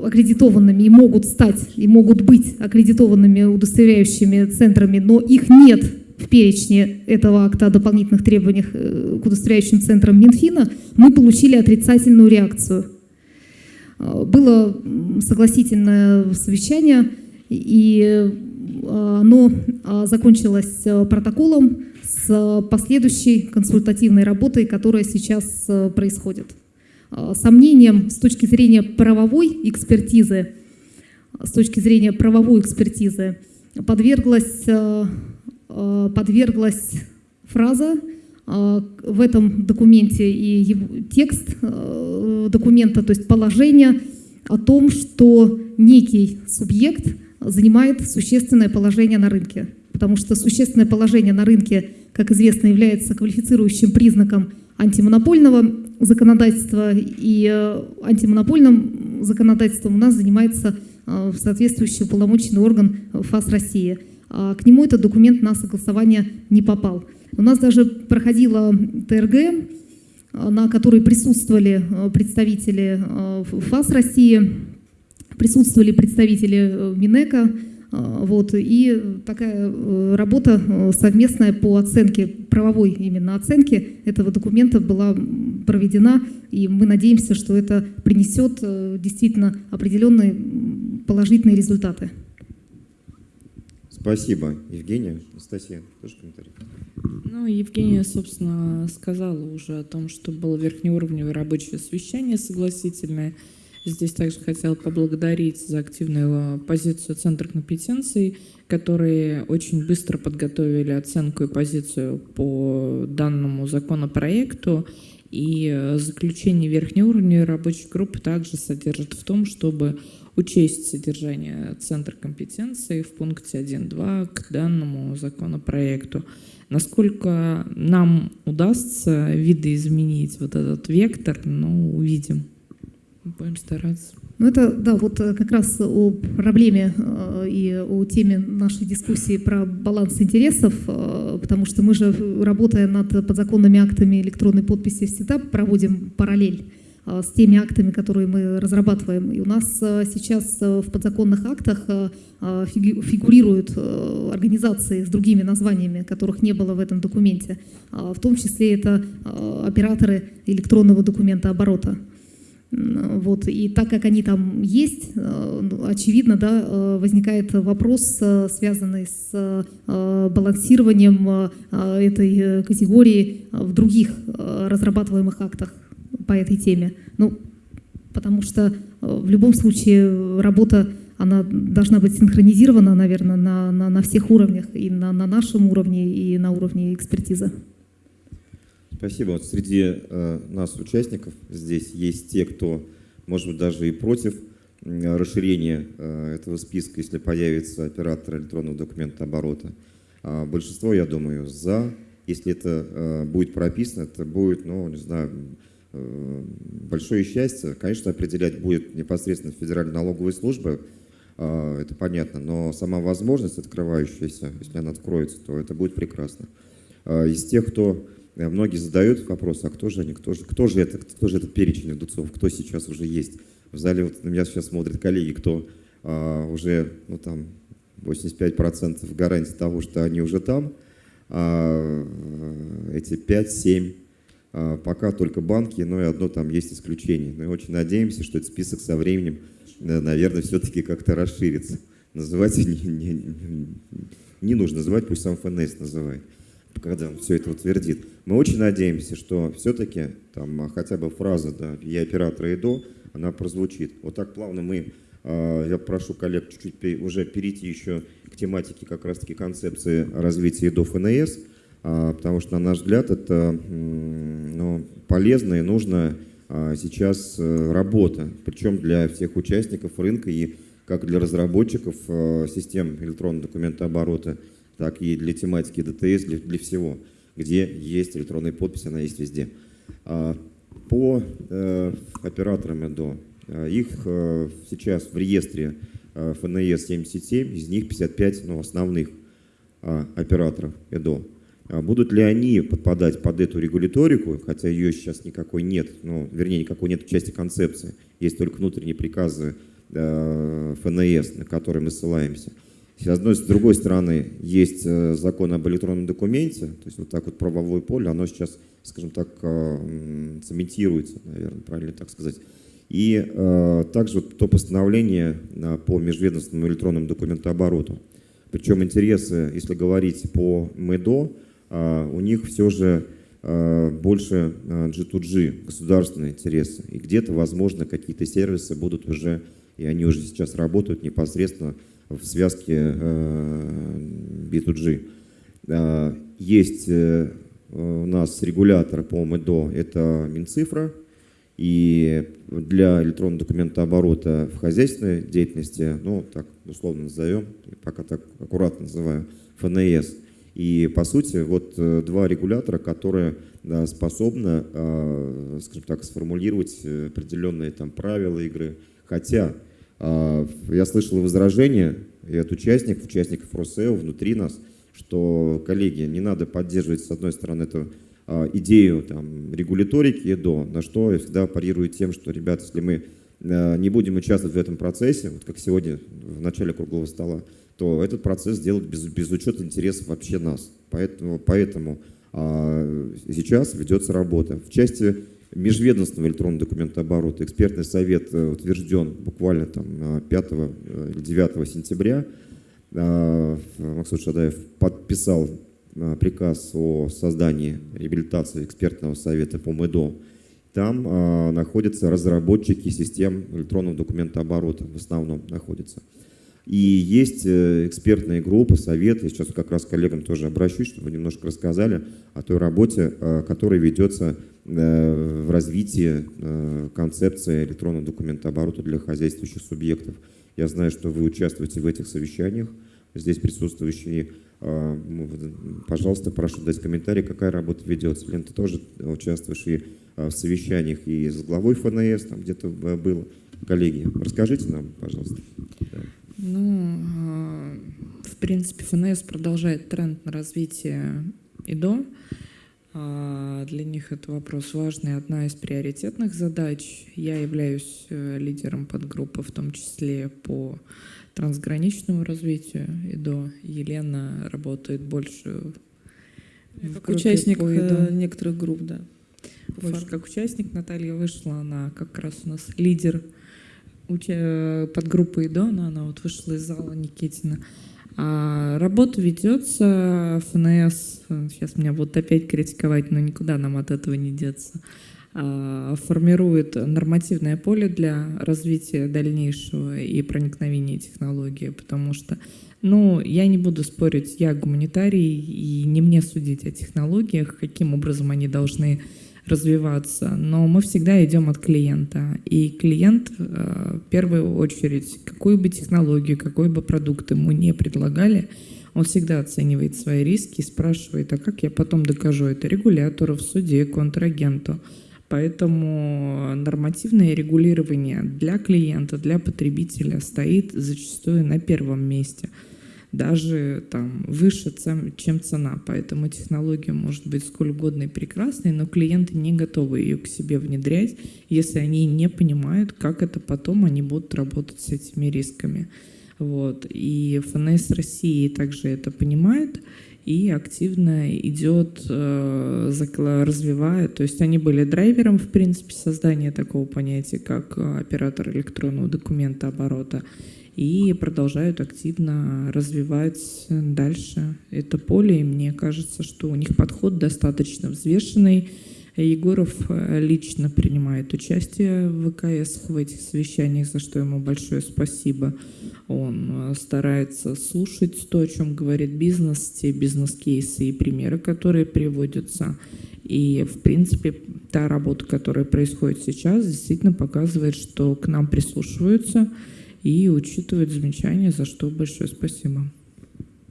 аккредитованными и могут стать, и могут быть аккредитованными удостоверяющими центрами, но их нет в перечне этого акта о дополнительных требованиях к удостоверяющим центрам Минфина, мы получили отрицательную реакцию. Было согласительное совещание, и оно закончилось протоколом с последующей консультативной работой, которая сейчас происходит. Сомнением с точки зрения правовой экспертизы, с точки зрения правовой экспертизы подверглась, подверглась фраза в этом документе и текст документа, то есть положение о том, что некий субъект занимает существенное положение на рынке. Потому что существенное положение на рынке, как известно, является квалифицирующим признаком антимонопольного законодательства, и э, антимонопольным законодательством у нас занимается э, соответствующий уполномоченный орган ФАС России. А к нему этот документ на согласование не попал. У нас даже проходила ТРГ, э, на которой присутствовали представители ФАС России, присутствовали представители Минэка, вот, и такая э, работа э, совместная по оценке, правовой именно оценке этого документа была проведена, и мы надеемся, что это принесет э, действительно определенные положительные результаты. Спасибо. Евгения, Анастасия, тоже комментарий? Ну, Евгения, собственно, сказала уже о том, что было верхнеуровневое рабочее совещание согласительное, Здесь также хотела поблагодарить за активную позицию Центра компетенций, которые очень быстро подготовили оценку и позицию по данному законопроекту. И заключение верхнеуровневой рабочей группы также содержит в том, чтобы учесть содержание Центра компетенций в пункте 1.2 к данному законопроекту. Насколько нам удастся видоизменить вот этот вектор, ну, увидим. Будем стараться. Ну это, да, вот э, как раз о проблеме э, и о теме нашей дискуссии про баланс интересов, э, потому что мы же, работая над подзаконными актами электронной подписи, всегда проводим параллель с теми актами, которые мы разрабатываем. И у нас сейчас в подзаконных актах фигурируют организации с другими названиями, которых не было в этом документе. В том числе это операторы электронного документа оборота. Вот. И так как они там есть, э, очевидно, да, э, возникает вопрос, э, связанный с балансированием этой категории в других разрабатываемых актах по этой теме. Ну, потому что в любом случае работа она должна быть синхронизирована, наверное, на, на, на всех уровнях, и на, на нашем уровне, и на уровне экспертизы. Спасибо. Вот среди э, нас, участников, здесь есть те, кто, может быть, даже и против э, расширения э, этого списка, если появится оператор электронного документа оборота. А большинство, я думаю, за. Если это э, будет прописано, это будет, ну, не знаю, э, большое счастье. Конечно, определять будет непосредственно Федеральная налоговая служба, э, это понятно, но сама возможность открывающаяся, если она откроется, то это будет прекрасно. Э, из тех, кто многие задают вопрос, а кто же они, кто же, кто же это, кто же этот перечень удуцов, кто сейчас уже есть. В зале вот на меня сейчас смотрят коллеги, кто а, уже, ну там, 85% гарантии того, что они уже там, а эти 5-7 а, пока только банки, но и одно там есть исключение. Мы очень надеемся, что этот список со временем, э, наверное, все-таки как-то расширится. Называть не, не, не нужно называть, пусть сам ФНС называет когда он все это утвердит. Мы очень надеемся, что все-таки там а, хотя бы фраза да, «Я оператор ИДО», она прозвучит. Вот так плавно мы, а, я прошу коллег чуть-чуть уже перейти еще к тематике как раз-таки концепции развития ИДО ФНС, а, потому что, на наш взгляд, это ну, полезно и нужно сейчас э, работа, причем для всех участников рынка и как для разработчиков систем электронного документооборота, так и для тематики ДТС, для, для всего, где есть электронная подпись, она есть везде. А, по э, операторам ЭДО, э, их э, сейчас в реестре ФНС 77, из них 55 ну, основных операторов ЭДО. А будут ли они подпадать под эту регуляторику, хотя ее сейчас никакой нет, ну, вернее, никакой нет в части концепции, есть только внутренние приказы ФНС, на которые мы ссылаемся. С одной, с другой стороны, есть э, закон об электронном документе, то есть вот так вот правовое поле, оно сейчас, скажем так, э, цементируется, наверное, правильно так сказать. И э, также вот то постановление по межведомственному электронному документообороту. Причем интересы, если говорить по МЭДО, у них все же больше G2G, а, государственные интересы. И где-то, возможно, какие-то сервисы будут уже, и они уже сейчас работают непосредственно в связке B2G. Есть э, у нас регулятор по МЭДО, это Минцифра, и для электронного документооборота в хозяйственной деятельности, ну, так условно назовем, пока так аккуратно называю, ФНС – и, по сути, вот э, два регулятора, которые да, способны, э, скажем так, сформулировать э, определенные там правила игры. Хотя я слышал возражения и от участников, участников РОСЭО внутри нас, что, коллеги, не надо поддерживать, с одной стороны, эту идею там, регуляторики ЕДО, на что я всегда парирую тем, что, ребята, если мы не будем участвовать в этом процессе, вот как сегодня в начале круглого стола, то этот процесс сделать без, без учета интересов вообще нас. Поэтому, поэтому а, сейчас ведется работа. В части межведомственного электронного документооборота экспертный совет э, утвержден буквально там 5 э, 9 сентября. Максут Шадаев подписал приказ о создании реабилитации экспертного совета по МЭДО. Там находятся разработчики систем электронного документооборота, в основном находятся. И есть э, экспертные группы, советы. Сейчас как раз к коллегам тоже обращусь, чтобы немножко рассказали о той работе, э, которая ведется э, в развитии концепции электронного документооборота для хозяйствующих субъектов. Я знаю, что вы участвуете в этих совещаниях, здесь присутствующие. Пожалуйста, прошу дать комментарий, какая работа ведется. Лен, ты тоже участвуешь и в совещаниях и с главой ФНС, там где-то было. Коллеги, расскажите нам, пожалуйста. Ну, а, в принципе, ФНС продолжает тренд на развитие ИДО. А, для них это вопрос важный, одна из приоритетных задач. Я являюсь э, лидером подгруппы, в том числе по трансграничному развитию ИДО. Елена работает больше как участник э, некоторых групп, да. Больше как участник Наталья вышла, она как раз у нас лидер подгруппы Идона, она вот вышла из зала Никитина. А работа ведется, ФНС, сейчас меня будут опять критиковать, но никуда нам от этого не деться, а, формирует нормативное поле для развития дальнейшего и проникновения технологии, потому что, ну, я не буду спорить, я гуманитарий, и не мне судить о технологиях, каким образом они должны развиваться, но мы всегда идем от клиента. И клиент э, в первую очередь, какую бы технологию, какой бы продукт ему не предлагали, он всегда оценивает свои риски и спрашивает, а как я потом докажу это регулятору, в суде, контрагенту. Поэтому нормативное регулирование для клиента, для потребителя стоит зачастую на первом месте – даже там выше, чем цена. Поэтому технология может быть сколь угодно и прекрасной, но клиенты не готовы ее к себе внедрять, если они не понимают, как это потом они будут работать с этими рисками. Вот. И ФНС России также это понимает и активно идет, э, развивает. То есть они были драйвером, в принципе, создания такого понятия, как э, оператор электронного документа оборота и продолжают активно развивать дальше это поле. И мне кажется, что у них подход достаточно взвешенный. Егоров э, лично принимает участие в ВКС в этих совещаниях, за что ему большое спасибо. Он э, старается слушать то, о чем говорит бизнес, те бизнес-кейсы и примеры, которые приводятся. И, в принципе, та работа, которая происходит сейчас, действительно показывает, что к нам прислушиваются, и учитывать замечания, за что большое спасибо.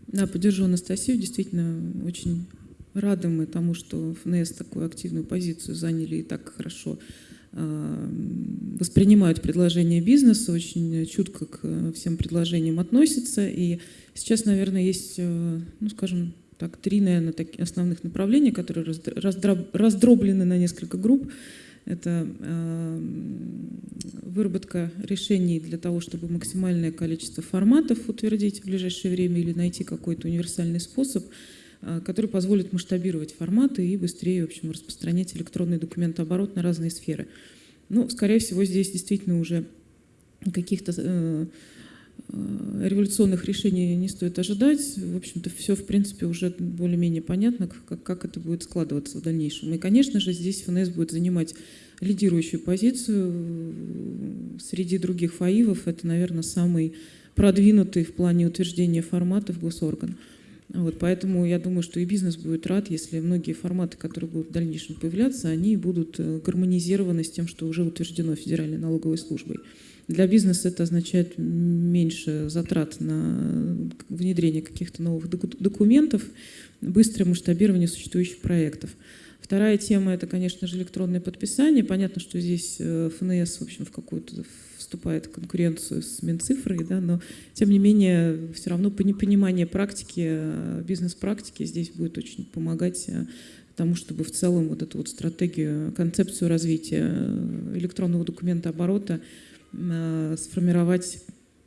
Да, поддержу Анастасию. Действительно, очень рады мы тому, что ФНС такую активную позицию заняли и так хорошо а, воспринимают предложения бизнеса, очень чутко к всем предложениям относятся. И сейчас, наверное, есть, э, ну, скажем, так, три, наверное, таких основных направления, которые раздроблены на несколько групп. Это э, выработка решений для того, чтобы максимальное количество форматов утвердить в ближайшее время или найти какой-то универсальный способ, э, который позволит масштабировать форматы и быстрее в общем, распространять электронный документооборот на разные сферы. Ну, скорее всего, здесь действительно уже каких-то Э, революционных решений не стоит ожидать. В общем-то, все, в принципе, уже более-менее понятно, как, как это будет складываться в дальнейшем. И, конечно же, здесь ФНС будет занимать лидирующую позицию среди других ФАИВов. Это, наверное, самый продвинутый в плане утверждения форматов госорган. Вот, поэтому я думаю, что и бизнес будет рад, если многие форматы, которые будут в дальнейшем появляться, они будут э, гармонизированы с тем, что уже утверждено Федеральной налоговой службой. Для бизнеса это означает меньше затрат на внедрение каких-то новых документов, быстрое масштабирование существующих проектов. Вторая тема – это, конечно же, электронное подписание. Понятно, что здесь э, ФНС, в общем, в какую-то вступает в конкуренцию с Минцифрой, да, но, тем не менее, все равно понимание практики, э, бизнес-практики здесь будет очень помогать э, тому, чтобы в целом вот эту вот стратегию, концепцию развития электронного документа оборота сформировать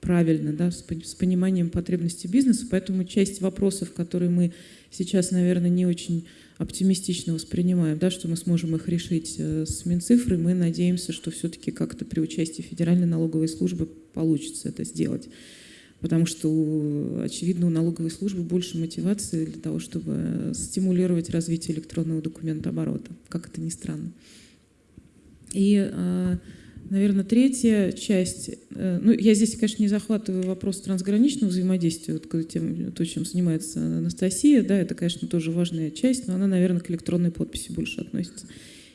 правильно, да, с, пониманием потребностей бизнеса. Поэтому часть вопросов, которые мы сейчас, наверное, не очень оптимистично воспринимаем, да, что мы сможем их решить э, с Минцифрой, мы надеемся, что все-таки как-то при участии Федеральной налоговой службы получится это сделать. Потому что, очевидно, у налоговой службы больше мотивации для того, чтобы стимулировать развитие электронного документа оборота, как это ни странно. И э, Наверное, третья часть, э, ну, я здесь, конечно, не захватываю вопрос трансграничного взаимодействия, вот, тем, то, чем занимается Анастасия, да, это, конечно, тоже важная часть, но она, наверное, к электронной подписи больше относится.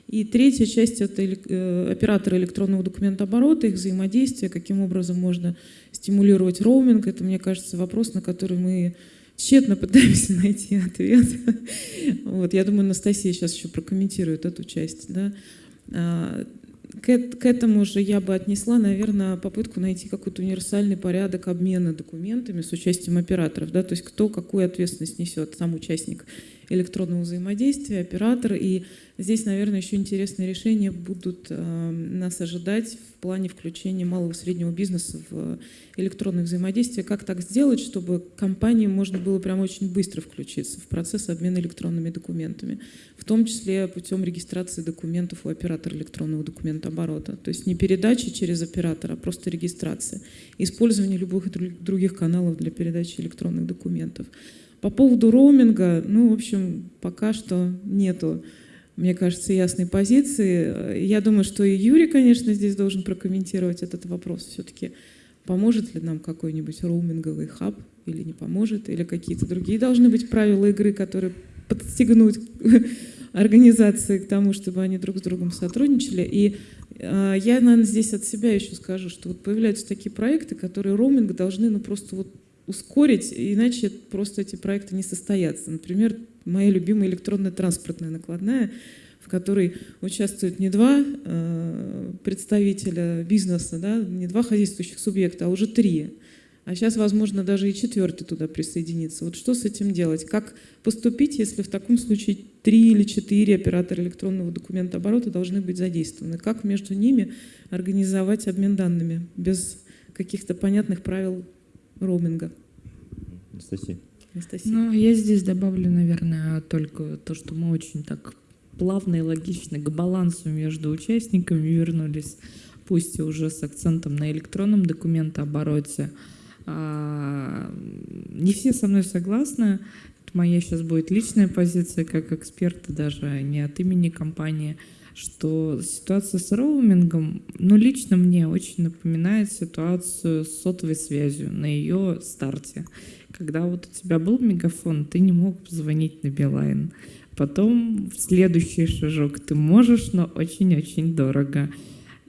И третья часть – это э, операторы электронного документа оборота, их взаимодействие, каким образом можно стимулировать роуминг. Это, мне кажется, вопрос, на который мы тщетно пытаемся найти ответ. Вот, я думаю, Анастасия сейчас еще прокомментирует эту часть. Да. К этому же я бы отнесла, наверное, попытку найти какой-то универсальный порядок обмена документами с участием операторов. Да? То есть кто какую ответственность несет, сам участник электронного взаимодействия, оператор. И здесь, наверное, еще интересные решения будут э, нас ожидать в плане включения малого и среднего бизнеса в электронное взаимодействие. Как так сделать, чтобы компании можно было прям очень быстро включиться в процесс обмена электронными документами, в том числе путем регистрации документов у оператора электронного документа оборота. То есть не передачи через оператора, а просто регистрация. Использование любых других каналов для передачи электронных документов. По поводу роуминга, ну, в общем, пока что нету, мне кажется, ясной позиции. Я думаю, что и Юрий, конечно, здесь должен прокомментировать этот вопрос. Все-таки поможет ли нам какой-нибудь роуминговый хаб или не поможет, или какие-то другие должны быть правила игры, которые подстегнут организации к тому, чтобы они друг с другом сотрудничали. И э, я, наверное, здесь от себя еще скажу, что вот появляются такие проекты, которые роуминг должны ну, просто вот ускорить, иначе просто эти проекты не состоятся. Например, моя любимая электронная транспортная накладная, в которой участвуют не два э, представителя бизнеса, да, не два хозяйствующих субъекта, а уже три. А сейчас, возможно, даже и четвертый туда присоединится. Вот что с этим делать? Как поступить, если в таком случае три или четыре оператора электронного документа оборота должны быть задействованы? Как между ними организовать обмен данными без каких-то понятных правил роуминга. Анастасия. Анастасия. Ну, я здесь добавлю, наверное, только то, что мы очень так плавно и логично к балансу между участниками вернулись, пусть и уже с акцентом на электронном документообороте. А, не все со мной согласны. Это моя сейчас будет личная позиция как эксперта, даже не от имени компании что ситуация с роумингом, ну, лично мне очень напоминает ситуацию с сотовой связью на ее старте. Когда вот у тебя был мегафон, ты не мог позвонить на Билайн. Потом следующий шажок ты можешь, но очень-очень дорого.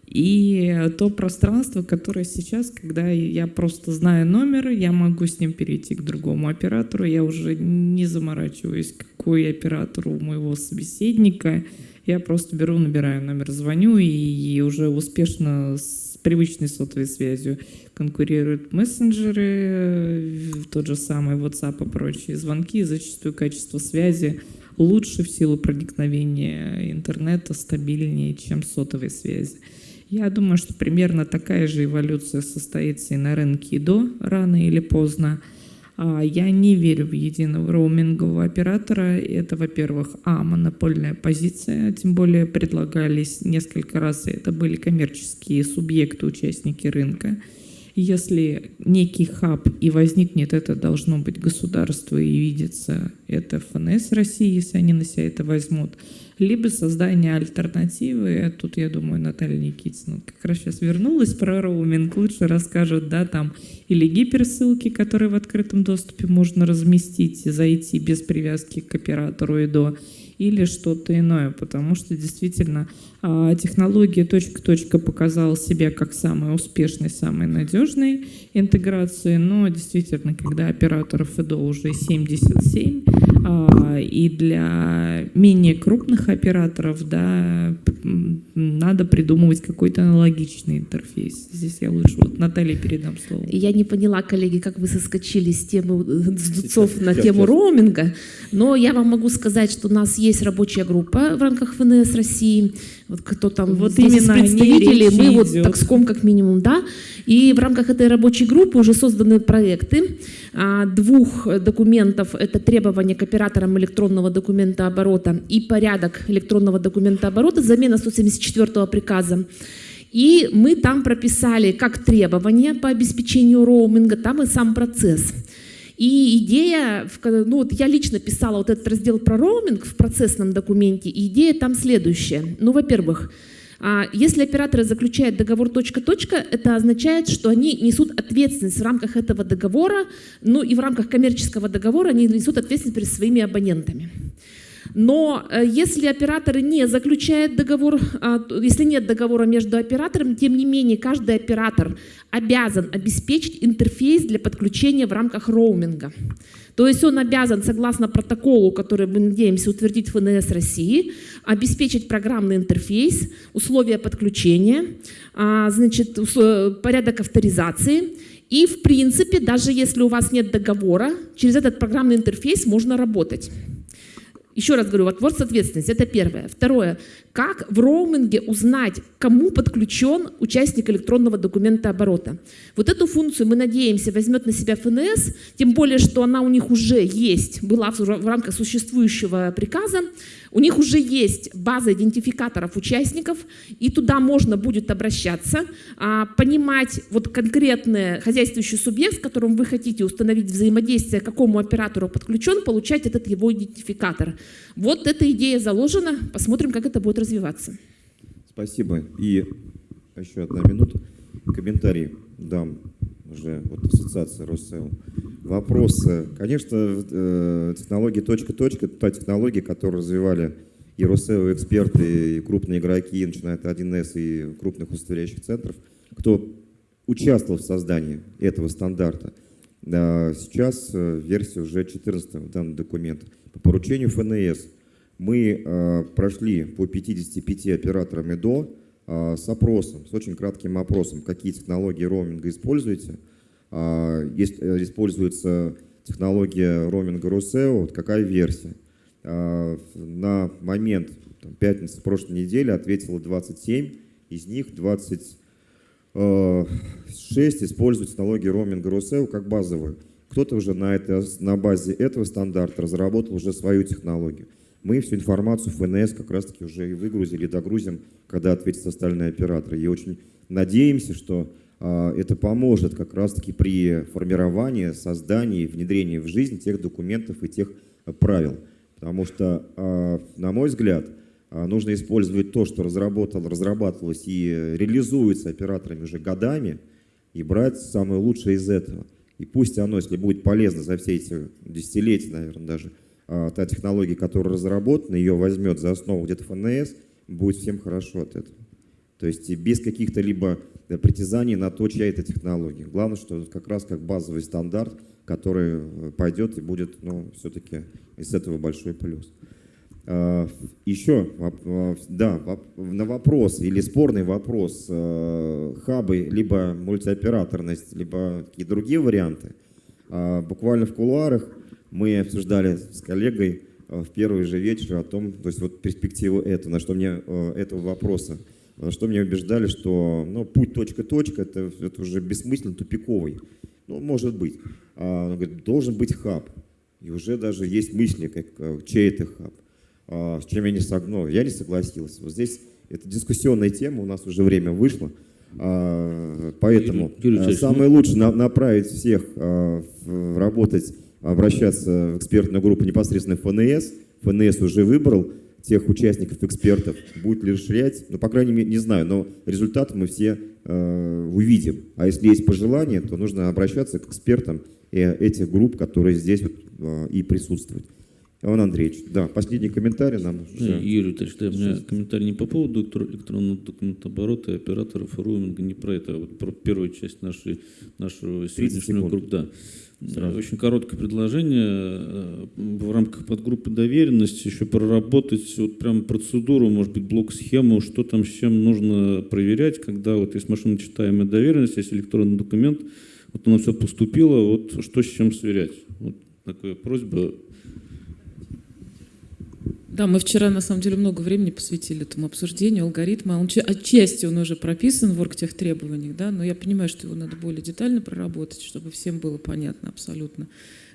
И то пространство, которое сейчас, когда я просто знаю номер, я могу с ним перейти к другому оператору, я уже не заморачиваюсь, какой оператор у моего собеседника, я просто беру, набираю номер, звоню и уже успешно с привычной сотовой связью конкурируют мессенджеры, тот же самый WhatsApp и прочие звонки, зачастую качество связи лучше в силу проникновения интернета, стабильнее, чем сотовой связи. Я думаю, что примерно такая же эволюция состоится и на рынке ИДО рано или поздно. А, я не верю в единого роумингового оператора. Это, во-первых, а, монопольная позиция, тем более предлагались несколько раз, и это были коммерческие субъекты, участники рынка. Если некий хаб и возникнет, это должно быть государство и видится это ФНС России, если они на себя это возьмут либо создание альтернативы. Тут, я думаю, Наталья Никитина как раз сейчас вернулась про роуминг, лучше расскажут, да, там или гиперссылки, которые в открытом доступе можно разместить и зайти без привязки к оператору и до, или что-то иное, потому что действительно а, технология точка-точка показала себя как самый успешный, самый надежный интеграции, но действительно, когда операторов ИДО уже 77, а, и для менее крупных операторов да, надо придумывать какой-то аналогичный интерфейс. Здесь я лучше вот Наталье передам слово. Я не поняла, коллеги, как вы соскочили с темы с Дудцов на тему роуминга, но я вам могу сказать, что у нас есть рабочая группа в рамках ФНС России, вот кто там вот здесь именно представители, мы вот такском как минимум, да, и в рамках этой рабочей группы уже созданы проекты а, двух документов, это требования к операторам электронного документа оборота и порядок электронного документа оборота, замена 174 приказа. И мы там прописали как требования по обеспечению роуминга, там и сам процесс. И идея, ну вот я лично писала вот этот раздел про роуминг в процессном документе, и идея там следующая. Ну, во-первых, а, если операторы заключают договор точка-точка, это означает, что они несут ответственность в рамках этого договора, ну и в рамках коммерческого договора они несут ответственность перед своими абонентами. Но э, если операторы не заключают договор, а, если нет договора между операторами, тем не менее каждый оператор обязан обеспечить интерфейс для подключения в рамках роуминга. То есть он обязан, согласно протоколу, который мы надеемся утвердить ФНС России, обеспечить программный интерфейс, условия подключения, а, значит, порядок авторизации. И, в принципе, даже если у вас нет договора, через этот программный интерфейс можно работать. Еще раз говорю, вопрос ответственности, это первое. Второе, как в роуминге узнать, кому подключен участник электронного документа оборота? Вот эту функцию, мы надеемся, возьмет на себя ФНС, тем более, что она у них уже есть, была в рамках существующего приказа. У них уже есть база идентификаторов участников, и туда можно будет обращаться, а, понимать вот конкретный хозяйствующий субъект, с которым вы хотите установить взаимодействие, к какому оператору подключен, получать этот его идентификатор. Вот эта идея заложена, посмотрим, как это будет развиваться. Спасибо. И еще одна минута. Комментарий дам уже вот ассоциация Росел. Вопрос. Конечно, э, технология точка-точка – та технология, которую развивали и Росел, эксперты, и крупные игроки, начиная от 1С и крупных удостоверяющих центров, кто участвовал в создании этого стандарта. Сейчас э, версия уже 14 данного документа. По поручению ФНС мы э, прошли по 55 операторам ИДО, а, с опросом, с очень кратким опросом, какие технологии роуминга используете. А, есть, э, используется технология роуминга Русео, вот какая версия. А, на момент там, пятницы прошлой недели ответило 27, из них 26 э, используют технологию роуминга Русео как базовую. Кто-то уже на, это, на базе этого стандарта разработал уже свою технологию мы всю информацию в ФНС как раз-таки уже и выгрузили, догрузим, когда ответят остальные операторы. И очень надеемся, что а, это поможет как раз-таки при формировании, создании, внедрении в жизнь тех документов и тех правил. Потому что, а, на мой взгляд, а, нужно использовать то, что разработал, разрабатывалось и реализуется операторами уже годами, и брать самое лучшее из этого. И пусть оно, если будет полезно за все эти десятилетия, наверное, даже, та технология, которая разработана, ее возьмет за основу где-то ФНС, будет всем хорошо от этого. То есть без каких-то либо э, притязаний на то, чья это технология. Главное, что как раз как базовый стандарт, который э, пойдет и будет, ну, все-таки из этого большой плюс. Еще, да, на вопрос или спорный вопрос хабы, либо мультиоператорность, либо какие другие варианты, буквально в кулуарах мы обсуждали с коллегой в первый же вечер о том, то есть вот перспективу этого, на что мне этого вопроса, на что мне убеждали, что ну, путь точка-точка это, это уже бессмысленно тупиковый. Ну, может быть. А, он говорит, должен быть хаб. И уже даже есть мысли, как, чей это хаб. А, с чем я не, сог... ну, я не согласился. Вот здесь это дискуссионная тема, у нас уже время вышло. А, поэтому Юрий, Юрий самое ну лучшее на, направить всех работать, обращаться в экспертную группу непосредственно ФНС. ФНС уже выбрал тех участников, экспертов, будет ли расширять, ну, по крайней мере, не знаю, но результат мы все э, увидим. А если есть пожелания, то нужно обращаться к экспертам этих групп, которые здесь вот, э, и присутствуют. Иван Андреевич, да, последний комментарий нам. Да, Юрий Витальевич, да, у меня комментарий не по поводу электронного документооборота и операторов роуминга, не про это, а вот про первую часть нашей, нашего сегодняшнего круга. Да. Сразу. Очень короткое предложение э, в рамках подгруппы доверенности еще проработать вот прям процедуру, может быть, блок-схему, что там с чем нужно проверять, когда вот есть машиночитаемая доверенность, есть электронный документ, вот оно все поступило, вот что с чем сверять. Вот такая просьба да, мы вчера на самом деле много времени посвятили этому обсуждению алгоритма. Он, отчасти он уже прописан в оргтех требованиях, да, но я понимаю, что его надо более детально проработать, чтобы всем было понятно абсолютно,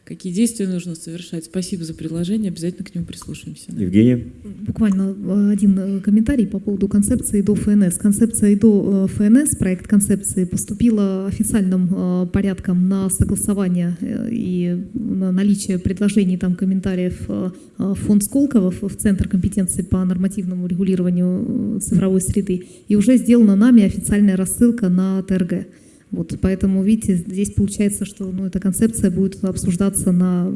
какие действия нужно совершать. Спасибо за предложение, обязательно к нему прислушаемся. Евгения? Буквально э, один э, комментарий по поводу концепции ИДО ФНС. Концепция ИДО э, ФНС, проект концепции, поступила официальным порядком на согласование и на наличие предложений, там, комментариев в фонд Сколково, в Центр компетенции по нормативному регулированию цифровой среды, и уже сделана нами официальная рассылка на ТРГ. Вот, поэтому, видите, здесь получается, что ну, эта концепция будет обсуждаться на,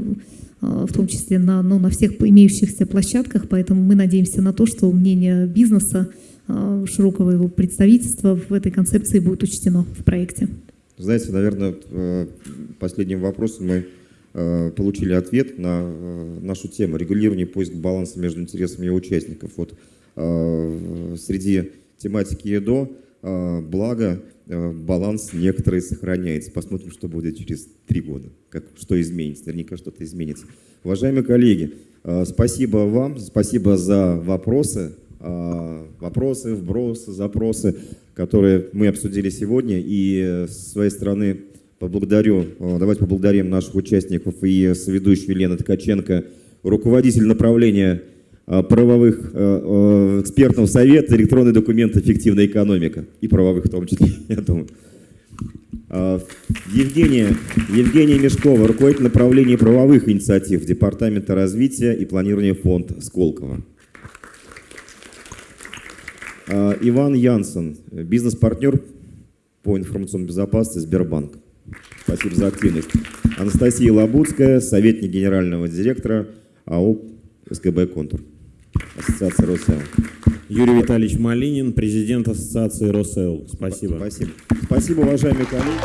а, в том числе на, ну, на всех имеющихся площадках, поэтому мы надеемся на то, что мнение бизнеса, а, широкого его представительства в этой концепции будет учтено в проекте. Знаете, наверное, э, последним вопросом мы э, получили ответ на э, нашу тему регулирование поиск баланса между интересами участников. Вот среди тематики ЕДО благо баланс некоторый сохраняется. Посмотрим, что будет через три года, как, что изменится. Наверняка что-то изменится. Уважаемые коллеги, э, спасибо вам, спасибо за вопросы, э, вопросы, вбросы, запросы, которые мы обсудили сегодня. И с своей стороны поблагодарю, давайте поблагодарим наших участников и соведущую Елену Ткаченко, руководитель направления Э, правовых э, э, экспертного совета электронный документ «Эффективная экономика» и правовых в том числе, я думаю. Евгения, Евгения Мешкова, руководитель направления правовых инициатив Департамента развития и планирования фонд Сколково. Иван Янсен, бизнес-партнер по информационной безопасности Сбербанк. Спасибо за активность. Анастасия Лабудская, советник генерального директора АО СКБ «Контур». Ассоциация Росел. Юрий Витальевич Малинин, президент Ассоциации Росел. Спасибо. Спасибо. Спасибо, уважаемые коллеги.